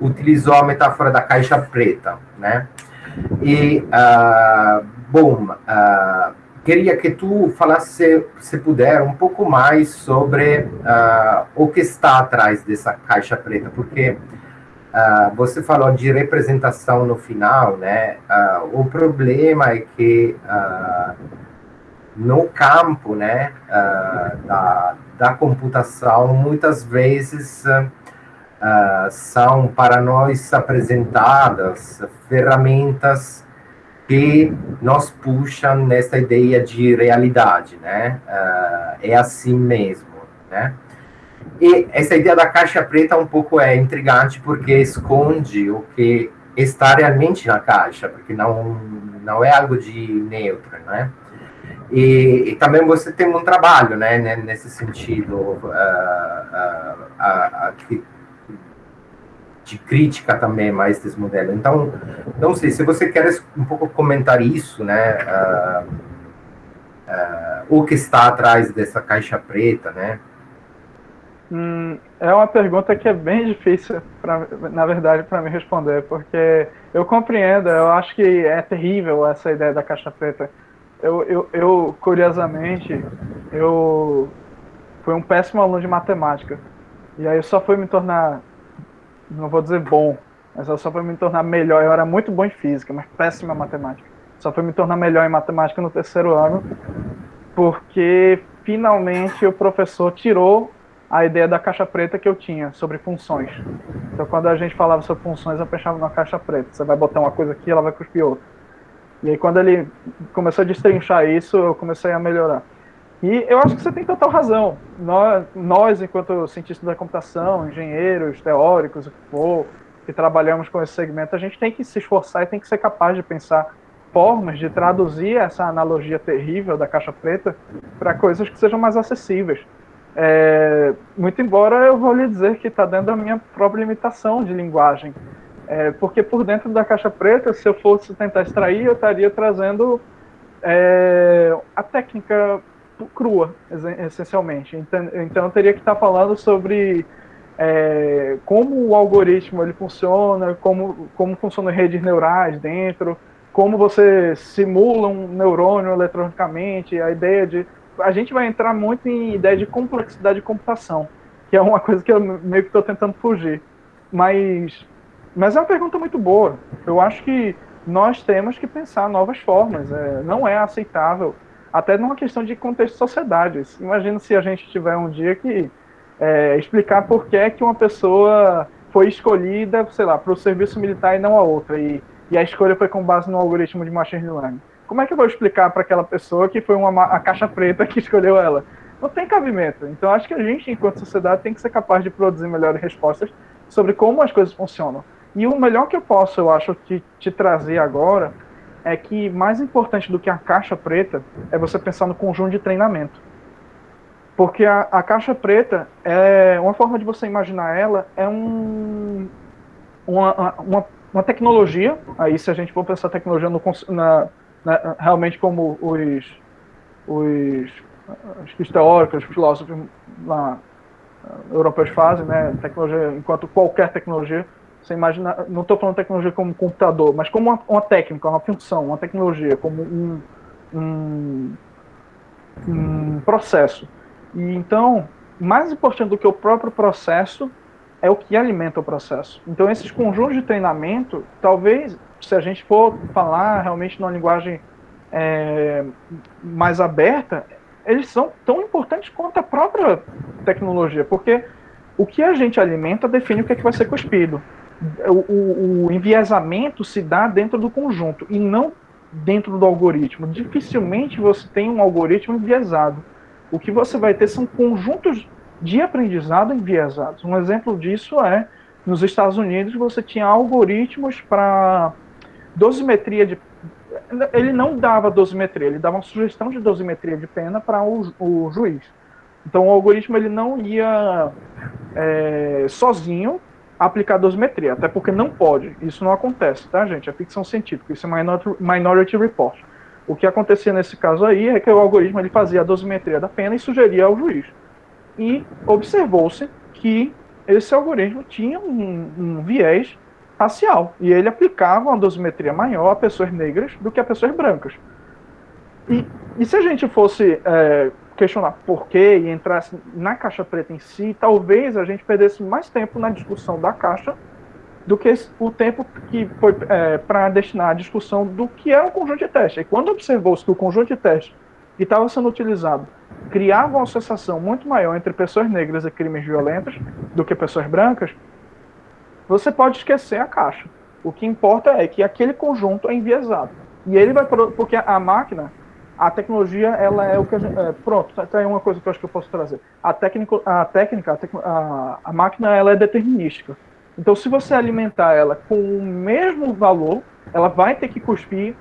utilizou a metáfora da caixa preta, né? E, uh, bom, uh, queria que tu falasse, se puder, um pouco mais sobre uh, o que está atrás dessa caixa preta, porque uh, você falou de representação no final, né? Uh, o problema é que no campo né, da, da computação, muitas vezes uh, são para nós apresentadas ferramentas que nos puxam nessa ideia de realidade, né? Uh, é assim mesmo, né? E essa ideia da caixa preta um pouco é intrigante porque esconde o que está realmente na caixa, porque não não é algo de neutro, né? E, e, também você tem um trabalho, né, nesse sentido, uh, uh, uh, de crítica também mais desse modelo. Então, não sei se você quer um pouco comentar isso, né, o que está atrás dessa caixa preta, né? Hum, é uma pergunta que é bem difícil, pra, na verdade, para me responder, porque eu compreendo, eu acho que é terrível essa ideia da caixa preta eu, eu, eu, curiosamente, eu fui um péssimo aluno de matemática. E aí eu só fui me tornar, não vou dizer bom, mas só fui me tornar melhor. Eu era muito bom em física, mas péssima em matemática. Só fui me tornar melhor em matemática no terceiro ano, porque finalmente o professor tirou a ideia da caixa preta que eu tinha sobre funções. Então, quando a gente falava sobre funções, eu pensava numa caixa preta. Você vai botar uma coisa aqui, ela vai cuspir outra. E aí quando ele começou a destrinchar isso, eu comecei a melhorar. E eu acho que você tem total razão. Nós, nós enquanto cientistas da computação, engenheiros, teóricos, o que for, que trabalhamos com esse segmento, a gente tem que se esforçar e tem que ser capaz de pensar formas de traduzir essa analogia terrível da caixa preta para coisas que sejam mais acessíveis. É, muito embora eu vou lhe dizer que está dentro da minha própria limitação de linguagem. É, porque por dentro da caixa preta, se eu fosse tentar extrair, eu estaria trazendo é, a técnica crua, essencialmente. Então, então eu teria que estar falando sobre é, como o algoritmo ele funciona, como, como funcionam redes neurais dentro, como você simula um neurônio eletronicamente, a ideia de... A gente vai entrar muito em ideia de complexidade de computação, que é uma coisa que eu meio que estou tentando fugir. Mas mas é uma pergunta muito boa. Eu acho que nós temos que pensar novas formas. É, não é aceitável, até numa questão de contexto de sociedade. Imagina se a gente tiver um dia que é, explicar por que, é que uma pessoa foi escolhida, sei lá, para o serviço militar e não a outra, e, e a escolha foi com base no algoritmo de machine learning. Como é que eu vou explicar para aquela pessoa que foi uma, a caixa preta que escolheu ela? Não tem cabimento. Então, acho que a gente, enquanto sociedade, tem que ser capaz de produzir melhores respostas sobre como as coisas funcionam. E o melhor que eu posso, eu acho, te, te trazer agora é que mais importante do que a caixa preta é você pensar no conjunto de treinamento. Porque a, a caixa preta, é uma forma de você imaginar ela, é um, uma, uma, uma tecnologia, aí se a gente for pensar tecnologia no, na, na, realmente como os, os, os teóricos, os filósofos lá, europeus fazem, né, tecnologia enquanto qualquer tecnologia, você imagina, não estou falando tecnologia como computador, mas como uma, uma, técnica, uma função, uma tecnologia, como um, um, um processo. E então, mais importante do que o próprio processo é o que alimenta o processo. Então, esses conjuntos de treinamento, talvez, se a gente for falar realmente numa linguagem é, mais aberta, eles são tão importantes quanto a própria tecnologia, porque o que a gente alimenta define o que, é que vai ser cuspido o, o, enviesamento se dá dentro do conjunto e não dentro do algoritmo. Dificilmente você tem um algoritmo enviesado. O que você vai ter são conjuntos de aprendizado enviesados. Um exemplo disso é, nos Estados Unidos, você tinha algoritmos para dosimetria de... Ele não dava dosimetria, ele dava uma sugestão de dosimetria de pena para o, o juiz. Então o algoritmo ele não ia é, sozinho aplicar dosimetria, até porque não pode, isso não acontece, tá, gente? É ficção científica, isso é Minority Report. O que acontecia nesse caso aí é que o algoritmo ele fazia a dosimetria da pena e sugeria ao juiz. E observou-se que esse algoritmo tinha um, um, viés racial, e ele aplicava uma dosimetria maior a pessoas negras do que a pessoas brancas. E, e se a gente fosse é, questionar por quê e entrasse na caixa preta em si, talvez a gente perdesse mais tempo na discussão da caixa do que o tempo que foi é, para destinar à discussão do que é o conjunto de teste. E quando observou-se que o conjunto de teste que estava sendo utilizado criava uma associação muito maior entre pessoas negras e crimes violentos do que pessoas brancas, você pode esquecer a caixa. O que importa é que aquele conjunto é enviesado. E ele vai. Porque a máquina, a tecnologia, ela é o que a gente. É, pronto, tá, tá aí uma coisa que eu acho que eu posso trazer. A, técnico, a técnica, a, a, a máquina, ela é determinística. Então, se você alimentar ela com o mesmo valor, ela vai ter que cuspir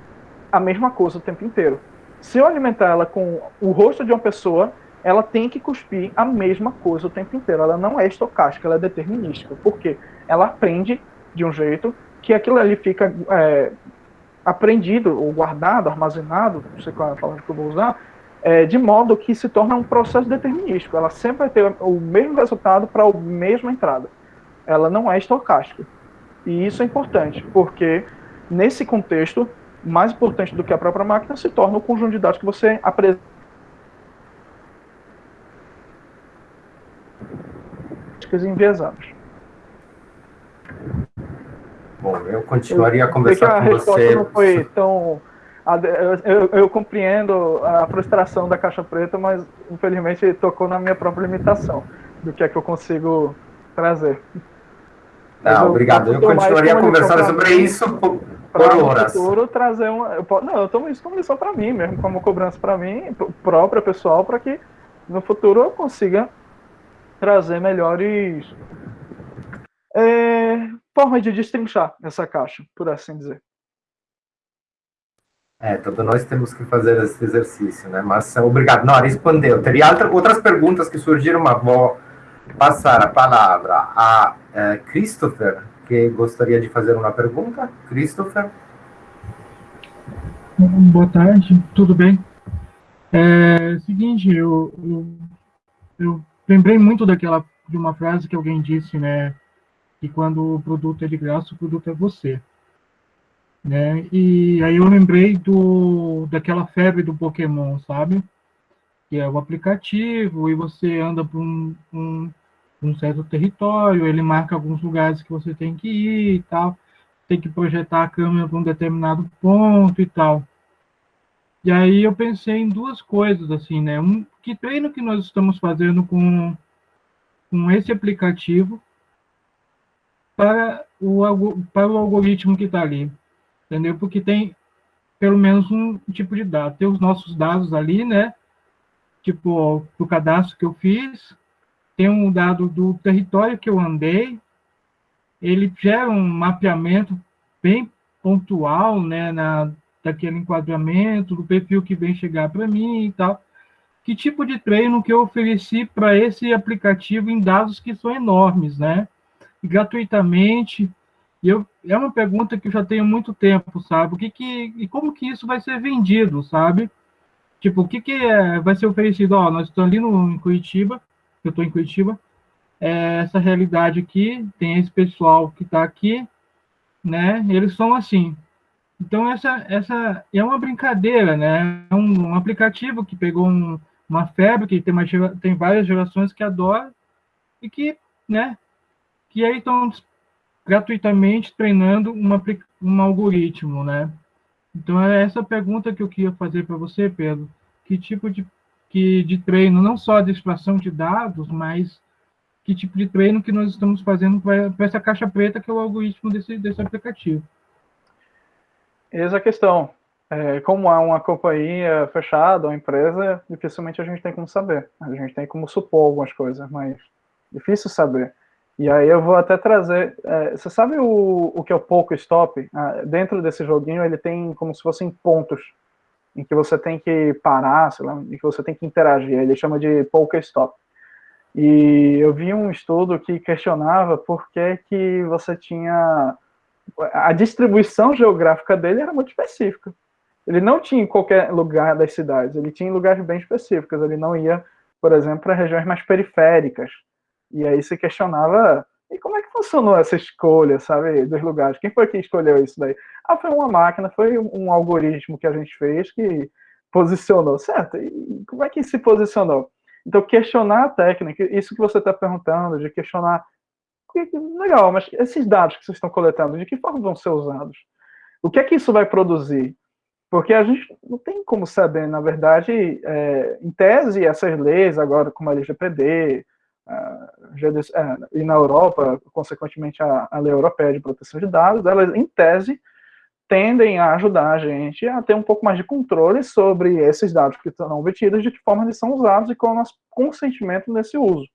a mesma coisa o tempo inteiro. Se eu alimentar ela com o rosto de uma pessoa, ela tem que cuspir a mesma coisa o tempo inteiro. Ela não é estocástica, ela é determinística. Por quê? Ela aprende de um jeito que aquilo ali fica é, aprendido, ou guardado, armazenado, não sei qual é a palavra que eu vou usar, é, de modo que se torna um processo determinístico. Ela sempre vai ter o mesmo resultado para a mesma entrada. Ela não é estocástica. E isso é importante, porque nesse contexto, mais importante do que a própria máquina se torna o conjunto de dados que você apresenta. enviesadas. Bom, eu continuaria a conversar a com você. Não foi tão. Eu, eu, compreendo a frustração da caixa preta, mas infelizmente tocou na minha própria limitação do que é que eu consigo trazer. Não, eu, obrigado. Eu continuaria a conversar sobre isso por, por horas. Futuro trazer uma. Eu, não, eu tomo isso como lição para mim mesmo, como cobrança para mim, própria, pessoal, para que no futuro eu consiga trazer melhores é, forma de destrinchar essa caixa, por assim dizer. É, todos nós temos que fazer esse exercício, né? Mas obrigado. Não, respondeu. Teria outra, outras perguntas que surgiram, mas vou passar a palavra a é, Christopher, que gostaria de fazer uma pergunta. Christopher? Boa tarde, tudo bem? É seguinte, eu, eu, eu lembrei muito daquela de uma frase que alguém disse, né? Que quando o produto é de graça, o produto é você. Né? E aí eu lembrei do, daquela febre do Pokémon, sabe? Que é o aplicativo e você anda por um, um, um certo território, ele marca alguns lugares que você tem que ir e tal, tem que projetar a câmera para um determinado ponto e tal. E aí eu pensei em duas coisas, assim, né? Um, que treino que nós estamos fazendo com, com esse aplicativo para o, para o algoritmo que está ali, entendeu? Porque tem pelo menos um tipo de dado. Tem os nossos dados ali, né? Tipo, do cadastro que eu fiz, tem um dado do território que eu andei, ele gera um mapeamento bem pontual, né, na, daquele enquadramento, do perfil que vem chegar para mim e tal. Que tipo de treino que eu ofereci para esse aplicativo em dados que são enormes, né? Gratuitamente. E eu, é uma pergunta que eu já tenho muito tempo, sabe? O que que, e como que isso vai ser vendido, sabe? Tipo, o que que é, vai ser oferecido? Ó, nós estamos ali no, em Curitiba, eu estou em Curitiba, é essa realidade aqui, tem esse pessoal que está aqui, né? Eles são assim. Então, essa, essa é uma brincadeira, né? É um, um aplicativo que pegou um, uma febre, que tem, uma, tem várias gerações que adoram, e que, né, que aí estão gratuitamente treinando uma, um algoritmo, né? Então, é essa pergunta que eu queria fazer para você, Pedro. Que tipo de, que, de treino, não só de extração de dados, mas que tipo de treino que nós estamos fazendo para essa caixa preta que é o algoritmo desse, desse aplicativo? Essa é questão. É, como há uma companhia fechada, uma empresa, dificilmente a gente tem como saber. A gente tem como supor algumas coisas, mas difícil saber. E aí eu vou até trazer. É, você sabe o, o que é o Poco Stop? Ah, dentro desse joguinho ele tem como se fossem pontos em que você tem que parar, sei lá, em que você tem que interagir. Ele chama de Poco Stop. E eu vi um estudo que questionava por que, que você tinha. A distribuição geográfica dele era muito específica. Ele não tinha em qualquer lugar das cidades, ele tinha em lugares bem específicos. Ele não ia, por exemplo, para regiões mais periféricas e aí se questionava, e como é que funcionou essa escolha, sabe, dos lugares? Quem foi que escolheu isso daí? Ah, foi uma máquina, foi um algoritmo que a gente fez que posicionou, certo? E como é que se posicionou? Então, questionar a técnica, isso que você está perguntando, de questionar, legal, mas esses dados que vocês estão coletando, de que forma vão ser usados? O que é que isso vai produzir? Porque a gente não tem como saber, na verdade, é, em tese, essas leis, agora como a LGPD, e na Europa, consequentemente, a, a Lei Europeia de Proteção de Dados, elas, em tese, tendem a ajudar a gente a ter um pouco mais de controle sobre esses dados que estão obtidos, de que forma eles são usados e qual é o nosso consentimento nesse uso.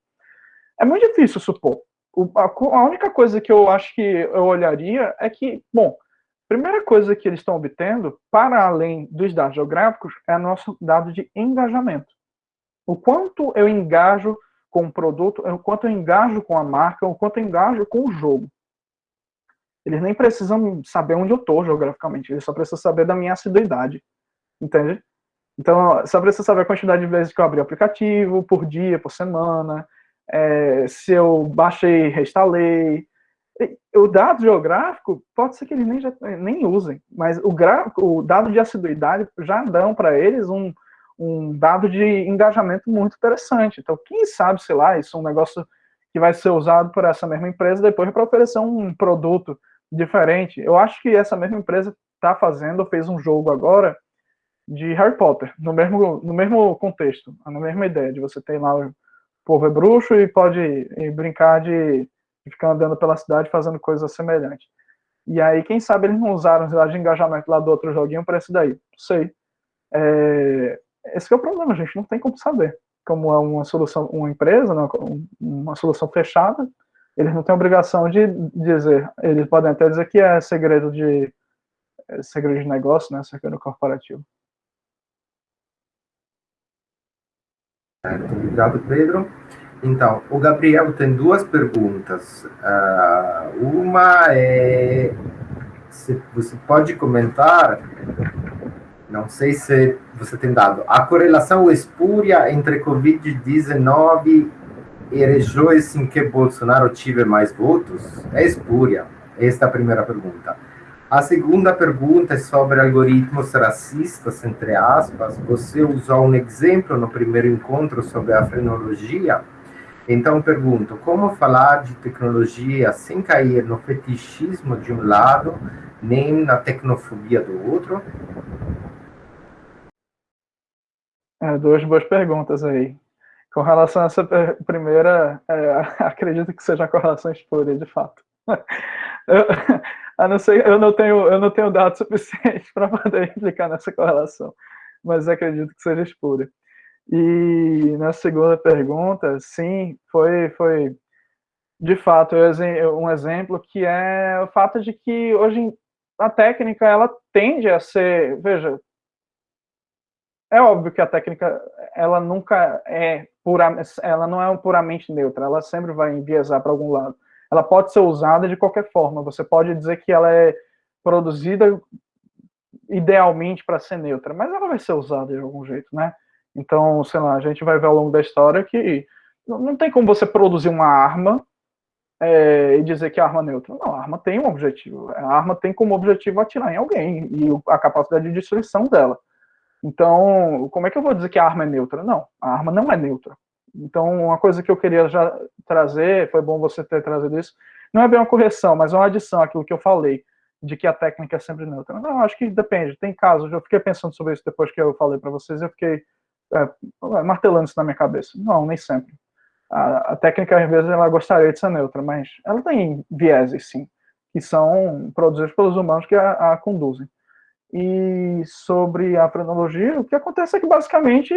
É muito difícil supor. O, a, a, única coisa que eu acho que eu olharia é que, bom, primeira coisa que eles estão obtendo, para além dos dados geográficos, é nosso dado de engajamento. O quanto eu engajo com o produto, o quanto eu engajo com a marca, o quanto eu engajo com o jogo. Eles nem precisam saber onde eu estou geograficamente, eles só precisam saber da minha assiduidade. Entende? Então, só precisa saber a quantidade de vezes que eu abri o aplicativo, por dia, por semana, é, se eu baixei, reinstalei, o dado geográfico, pode ser que eles nem, já, nem usem, mas o, gráfico, o dado de assiduidade já dão para eles um, um dado de engajamento muito interessante. Então, quem sabe, sei lá, isso é um negócio que vai ser usado por essa mesma empresa depois para oferecer um produto diferente. Eu acho que essa mesma empresa está fazendo, fez um jogo agora de Harry Potter, no mesmo, no mesmo contexto, na mesma ideia, de você ter lá o povo é bruxo e pode brincar de ficar andando pela cidade fazendo coisas semelhantes. E aí, quem sabe eles não usaram os dados de engajamento lá do outro joguinho para esse daí. Não sei. É, esse é o problema, a gente não tem como saber. Como é uma solução, uma empresa, né, uma solução fechada, eles não têm obrigação de dizer. Eles podem até dizer que é segredo de é segredo de negócio, né, segredo corporativo. Obrigado, Pedro. Então, o Gabriel tem duas perguntas. Uh, uma é se você pode comentar, não sei se você tem dado, a correlação espúria entre Covid-19 e regiões em que Bolsonaro tive mais votos é espúria. Esta é a primeira pergunta. A segunda pergunta é sobre algoritmos racistas, entre aspas. Você usou um exemplo no primeiro encontro sobre a frenologia, então, pergunto: como falar de tecnologia sem cair no fetichismo de um lado, nem na tecnofobia do outro? É, duas boas perguntas aí. Com relação a essa primeira, é, acredito que seja uma correlação espúria, de fato. Eu, a não ser, eu não tenho, eu não tenho dados suficientes para poder implicar nessa correlação, mas acredito que seja espúria. E na segunda pergunta, sim, foi, foi de fato um exemplo que é o fato de que hoje a técnica ela tende a ser, veja, é óbvio que a técnica ela nunca é pura, ela não é puramente neutra, ela sempre vai enviesar para algum lado. Ela pode ser usada de qualquer forma. Você pode dizer que ela é produzida idealmente para ser neutra, mas ela vai ser usada de algum jeito, né? Então, sei lá, a gente vai ver ao longo da história que não tem como você produzir uma arma é, e dizer que a arma é neutra. Não, a arma tem um objetivo. A arma tem como objetivo atirar em alguém e a capacidade de destruição dela. Então, como é que eu vou dizer que a arma é neutra? Não, a arma não é neutra. Então, uma coisa que eu queria já trazer, foi bom você ter trazido isso, não é bem uma correção, mas uma adição àquilo que eu falei, de que a técnica é sempre neutra. Não, acho que depende, tem casos, eu fiquei pensando sobre isso depois que eu falei para vocês, eu fiquei é, martelando isso na minha cabeça. Não, nem sempre. A, a, técnica, às vezes, ela gostaria de ser neutra, mas ela tem vieses, sim, que são produzidos pelos humanos que a, a conduzem. E sobre a frenologia, o que acontece é que, basicamente,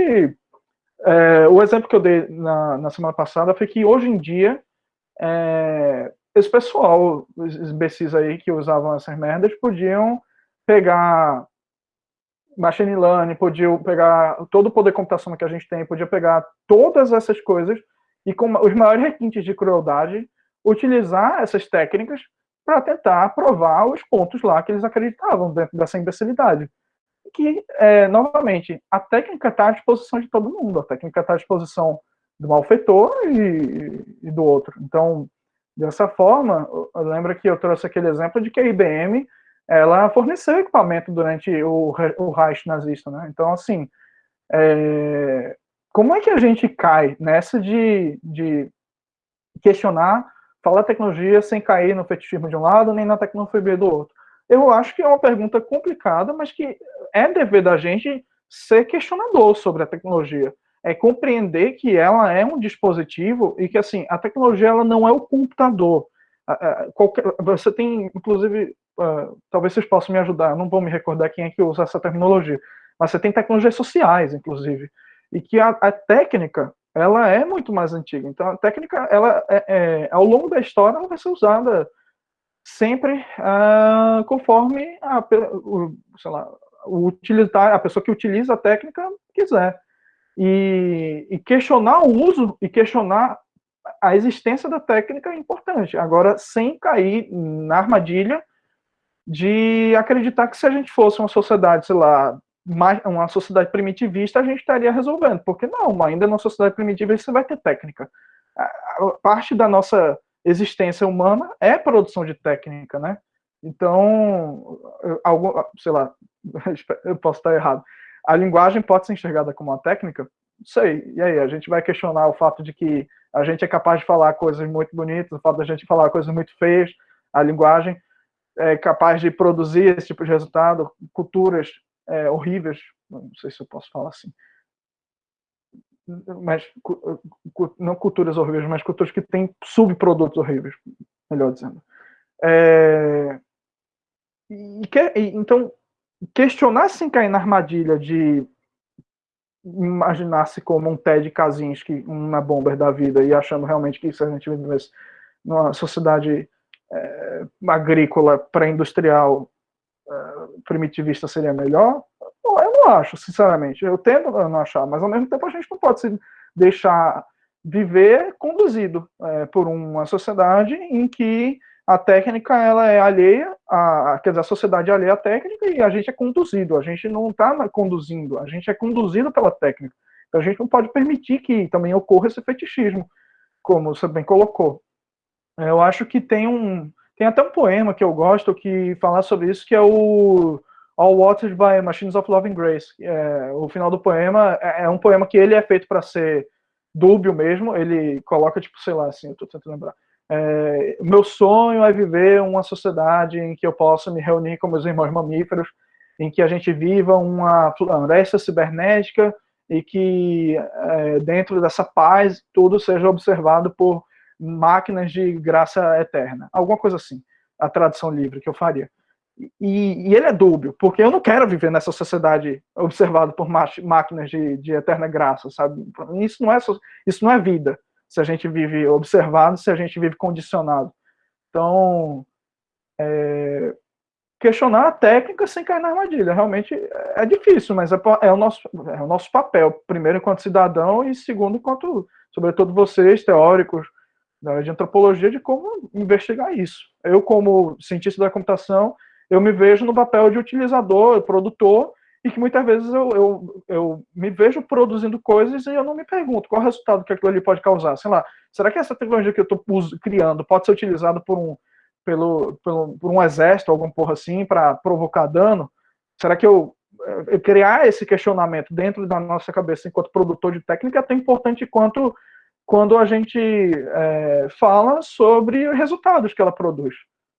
é, o exemplo que eu dei na, na, semana passada foi que, hoje em dia, é, esse pessoal, os imbecis aí que usavam essas merdas, podiam pegar machine learning, podia pegar todo o poder computacional que a gente tem, podia pegar todas essas coisas e com os maiores requintes de crueldade, utilizar essas técnicas para tentar provar os pontos lá que eles acreditavam dentro dessa imbecilidade. Que, é, novamente, a técnica está à disposição de todo mundo, a técnica está à disposição do malfeitor e, e do outro. Então, dessa forma, lembra que eu trouxe aquele exemplo de que a IBM ela forneceu equipamento durante o, o Reich nazista, né? Então, assim, é, como é que a gente cai nessa de, de questionar, falar tecnologia sem cair no fetichismo de um lado, nem na tecnofobia do outro? eu acho que é uma pergunta complicada, mas que é dever da gente ser questionador sobre a tecnologia. É compreender que ela é um dispositivo e que, assim, a tecnologia ela não é o computador. Você tem, inclusive, uh, talvez vocês possam me ajudar, não vou me recordar quem é que usa essa terminologia, mas você tem tecnologias sociais, inclusive, e que a, a técnica, ela é muito mais antiga. Então, a técnica, ela, é, é, ao longo da história, ela vai ser usada sempre uh, conforme a, o, sei lá, o a pessoa que utiliza a técnica quiser. E, e, questionar o uso e questionar a existência da técnica é importante. Agora, sem cair na armadilha de acreditar que se a gente fosse uma sociedade, sei lá, mais, uma sociedade primitivista, a gente estaria resolvendo. Porque não, ainda na sociedade primitivista você vai ter técnica. Parte da nossa existência humana é produção de técnica, né? Então, sei lá, eu posso estar errado. A linguagem pode ser enxergada como uma técnica? Sei. E aí, a gente vai questionar o fato de que a gente é capaz de falar coisas muito bonitas, o fato da gente falar coisas muito feias, a linguagem é capaz de produzir esse tipo de resultado, culturas é, horríveis, não sei se eu posso falar assim, mas não culturas horríveis, mas culturas que têm subprodutos horríveis, melhor dizendo. É, e que, então, questionar sem cair na armadilha de imaginar-se como um Ted Kaczynski, uma bomber da vida, e achando realmente que se a gente vivesse numa sociedade é, agrícola pré-industrial primitivista seria melhor, eu não acho, sinceramente. Eu tendo a não achar, mas ao mesmo tempo a gente não pode se deixar viver conduzido é, por uma sociedade em que a técnica ela é alheia, a, quer dizer, a sociedade é alheia à técnica e a gente é conduzido, a gente não está conduzindo, a gente é conduzido pela técnica. Então a gente não pode permitir que também ocorra esse fetichismo, como você bem colocou. Eu acho que tem um, tem até um poema que eu gosto que fala sobre isso, que é o All Watered by Machines of Love and Grace. É, o final do poema é, é um poema que ele é feito para ser dúbio mesmo, ele coloca, tipo, sei lá, assim, eu tô tentando lembrar, é, meu sonho é viver uma sociedade em que eu possa me reunir com meus irmãos mamíferos, em que a gente viva uma floresta cibernética e que é, dentro dessa paz tudo seja observado por máquinas de graça eterna. Alguma coisa assim, a tradução livre que eu faria. E, e, ele é dúbio, porque eu não quero viver nessa sociedade observada por máquinas de, de eterna graça, sabe? Isso não é isso não é vida se a gente vive observado, se a gente vive condicionado. Então, é, questionar a técnica sem cair na armadilha. Realmente é difícil, mas é, é, o nosso, é o nosso papel, primeiro enquanto cidadão e segundo enquanto, sobretudo vocês, teóricos da área de antropologia, de como investigar isso. Eu, como cientista da computação, eu me vejo no papel de utilizador, produtor, e que muitas vezes eu, eu, eu me vejo produzindo coisas e eu não me pergunto qual é o resultado que aquilo ali pode causar. Sei lá, será que essa tecnologia que eu estou criando pode ser utilizada por um, pelo, pelo, por um exército, alguma porra assim, para provocar dano? Será que eu, eu, criar esse questionamento dentro da nossa cabeça enquanto produtor de técnica é tão importante quanto quando a gente é, fala sobre os resultados que ela produz.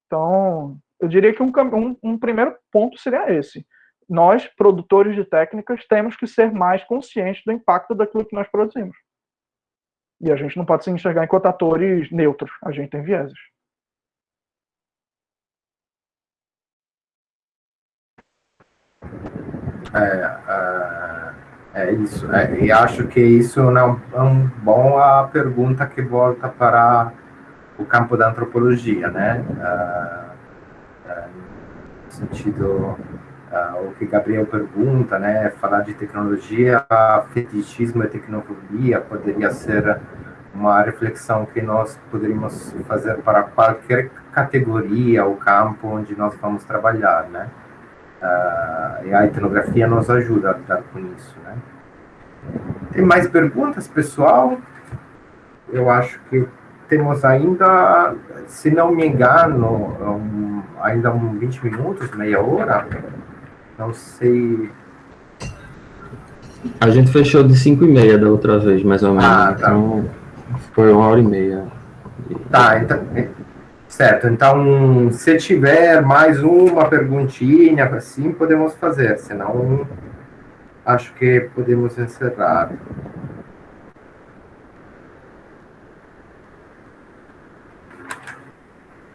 Então, eu diria que um, um, um primeiro ponto seria esse nós, produtores de técnicas, temos que ser mais conscientes do impacto daquilo que nós produzimos. E a gente não pode se enxergar enquanto atores neutros, a gente tem vieses. É, é, é isso. É, e acho que isso não é um bom a pergunta que volta para o campo da antropologia, né? É, é, no sentido uh, o que Gabriel pergunta, né, falar de tecnologia, fetichismo e tecnologia poderia ser uma reflexão que nós poderíamos fazer para qualquer categoria ou campo onde nós vamos trabalhar, né? E a etnografia nos ajuda a lidar com isso, né? Tem mais perguntas, pessoal? Eu acho que temos ainda, se não me engano, um, ainda um 20 minutos, meia hora. Não sei. A gente fechou de 5 e meia da outra vez, mais ou menos. Ah, tá. Então foi uma hora e meia. Tá, então. Certo, então, se tiver mais uma perguntinha, assim, podemos fazer, senão acho que podemos encerrar.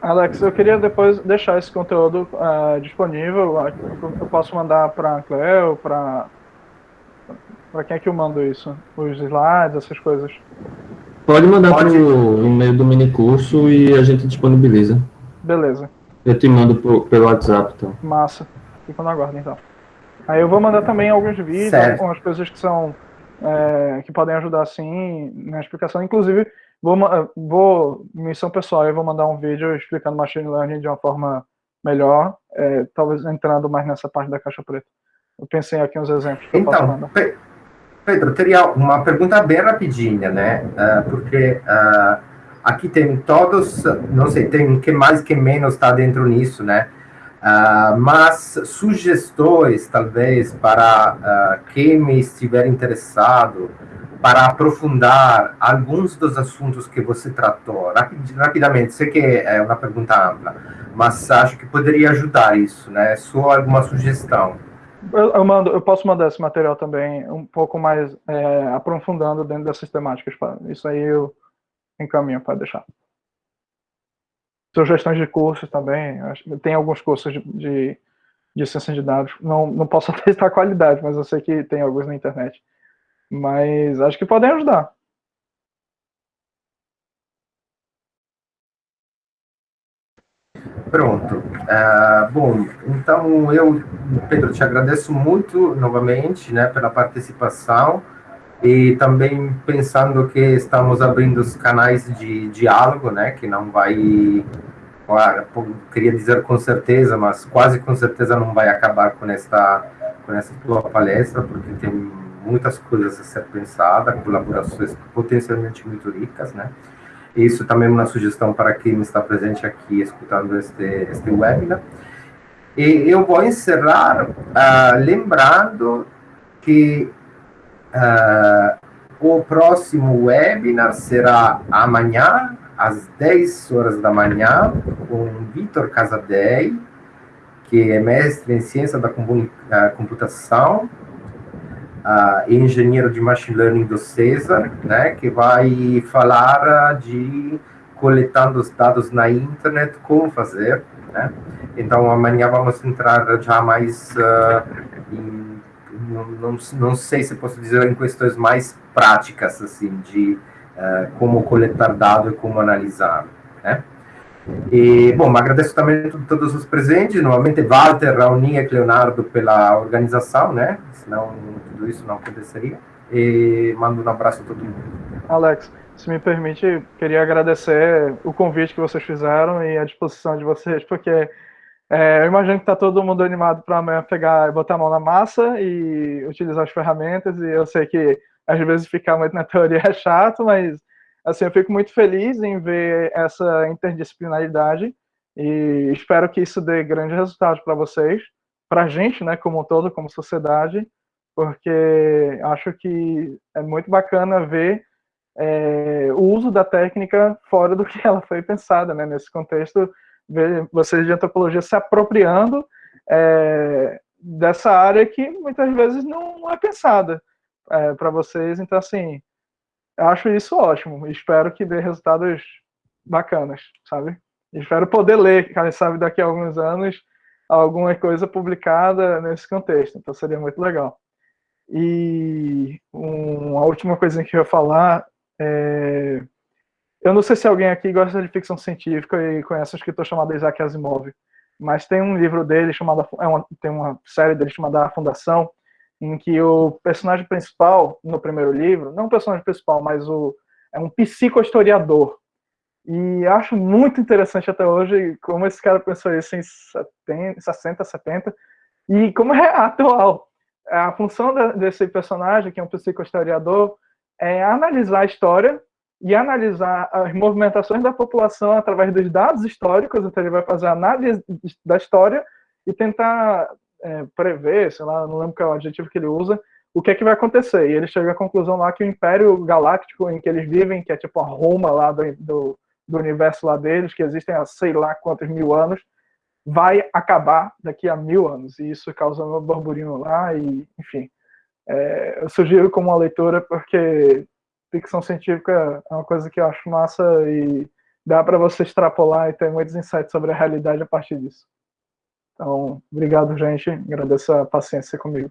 Alex, eu queria depois deixar esse conteúdo uh, disponível. Eu posso mandar para a Cleo, para para quem é que eu mando isso? Os slides, essas coisas? Pode mandar Pode. Pro, no meio do mini curso e a gente disponibiliza. Beleza. Eu te mando pro, pelo WhatsApp, então. Massa. Fico na guarda, então. Aí eu vou mandar também alguns vídeos, certo. algumas coisas que são é, que podem ajudar assim na explicação. Inclusive, vou, vou missão pessoal, eu vou mandar um vídeo explicando machine learning de uma forma melhor, é, talvez entrando mais nessa parte da caixa preta. Eu pensei aqui uns exemplos que então, eu posso então, mandar. Pedro, teria uma pergunta bem rapidinha, né? Uh, porque uh, aqui tem todos, não sei, tem que mais que menos está dentro nisso, né? Uh, mas sugestões, talvez, para quem estiver interessado, para aprofundar alguns dos assuntos que você tratou, rapid, rapidamente, sei que é uma pergunta ampla, mas acho que poderia ajudar isso, né? Só alguma sugestão. Eu, mando, eu posso mandar esse material também um pouco mais é, aprofundando dentro dessas temáticas. Isso aí eu encaminho para deixar. Sugestões de cursos também. Tem alguns cursos de, de, de ciência de dados. Não, não posso atestar a qualidade, mas eu sei que tem alguns na internet. Mas acho que podem ajudar. Pronto. Uh, bom, então eu, Pedro, te agradeço muito novamente né, pela participação e também pensando que estamos abrindo os canais de diálogo, né, que não vai, claro, queria dizer com certeza, mas quase com certeza não vai acabar com esta, com essa tua palestra, porque tem muitas coisas a ser pensadas, colaborações potencialmente muito ricas, né, isso também é uma sugestão para quem está presente aqui escutando este, este webinar. E eu vou encerrar uh, lembrando que uh, o próximo webinar será amanhã, às 10 horas da manhã, com Vitor Casadei, que é mestre em ciência da computação uh, engenheiro de machine learning do César, né, que vai falar de coletando os dados na internet, como fazer, né? Então amanhã vamos entrar já mais uh, em, não, não, não, sei se posso dizer em questões mais práticas assim de uh, como coletar dados e como analisar, né? E, bom, agradeço também a todos os presentes, novamente Walter, Rauninha e Leonardo pela organização, né? Senão isso não aconteceria. E mando um abraço a todo mundo. Alex, se me permite, queria agradecer o convite que vocês fizeram e a disposição de vocês, porque é, eu imagino que está todo mundo animado para amanhã pegar e botar a mão na massa e utilizar as ferramentas, e eu sei que às vezes ficar muito na teoria é chato, mas assim, eu fico muito feliz em ver essa interdisciplinaridade e espero que isso dê grandes resultados para vocês, para a gente, né, como um todo, como sociedade, porque acho que é muito bacana ver é, o uso da técnica fora do que ela foi pensada, né, nesse contexto, ver vocês de antropologia se apropriando é, dessa área que muitas vezes não é pensada é, para vocês, então assim, acho isso ótimo. Espero que dê resultados bacanas, sabe? Espero poder ler, quem sabe, daqui a alguns anos, alguma coisa publicada nesse contexto. Então seria muito legal. E uma última coisa que eu ia falar é... Eu não sei se alguém aqui gosta de ficção científica e conhece um escritor chamado Isaac Asimov, mas tem um livro dele chamado, é uma, tem uma série dele chamada A Fundação, em que o personagem principal, no primeiro livro, não o personagem principal, mas o, é um psicohistoriador. E acho muito interessante até hoje como esse cara pensou isso em 70, 60, 70, e como é atual. A função desse personagem, que é um psicohistoriador, é analisar a história e analisar as movimentações da população através dos dados históricos, então ele vai fazer análise da história e tentar é, prever, sei lá, não lembro qual é o adjetivo que ele usa, o que é que vai acontecer. E ele chega à conclusão lá que o Império Galáctico em que eles vivem, que é tipo a Roma lá do, do, do universo lá deles, que existem há sei lá quantos mil anos, vai acabar daqui a mil anos. E isso causa um burburinho lá, e, enfim. É, eu sugiro como uma leitura, porque ficção científica é uma coisa que eu acho massa e dá para você extrapolar e ter muitos insights sobre a realidade a partir disso. Então, obrigado, gente. Agradeço a paciência comigo.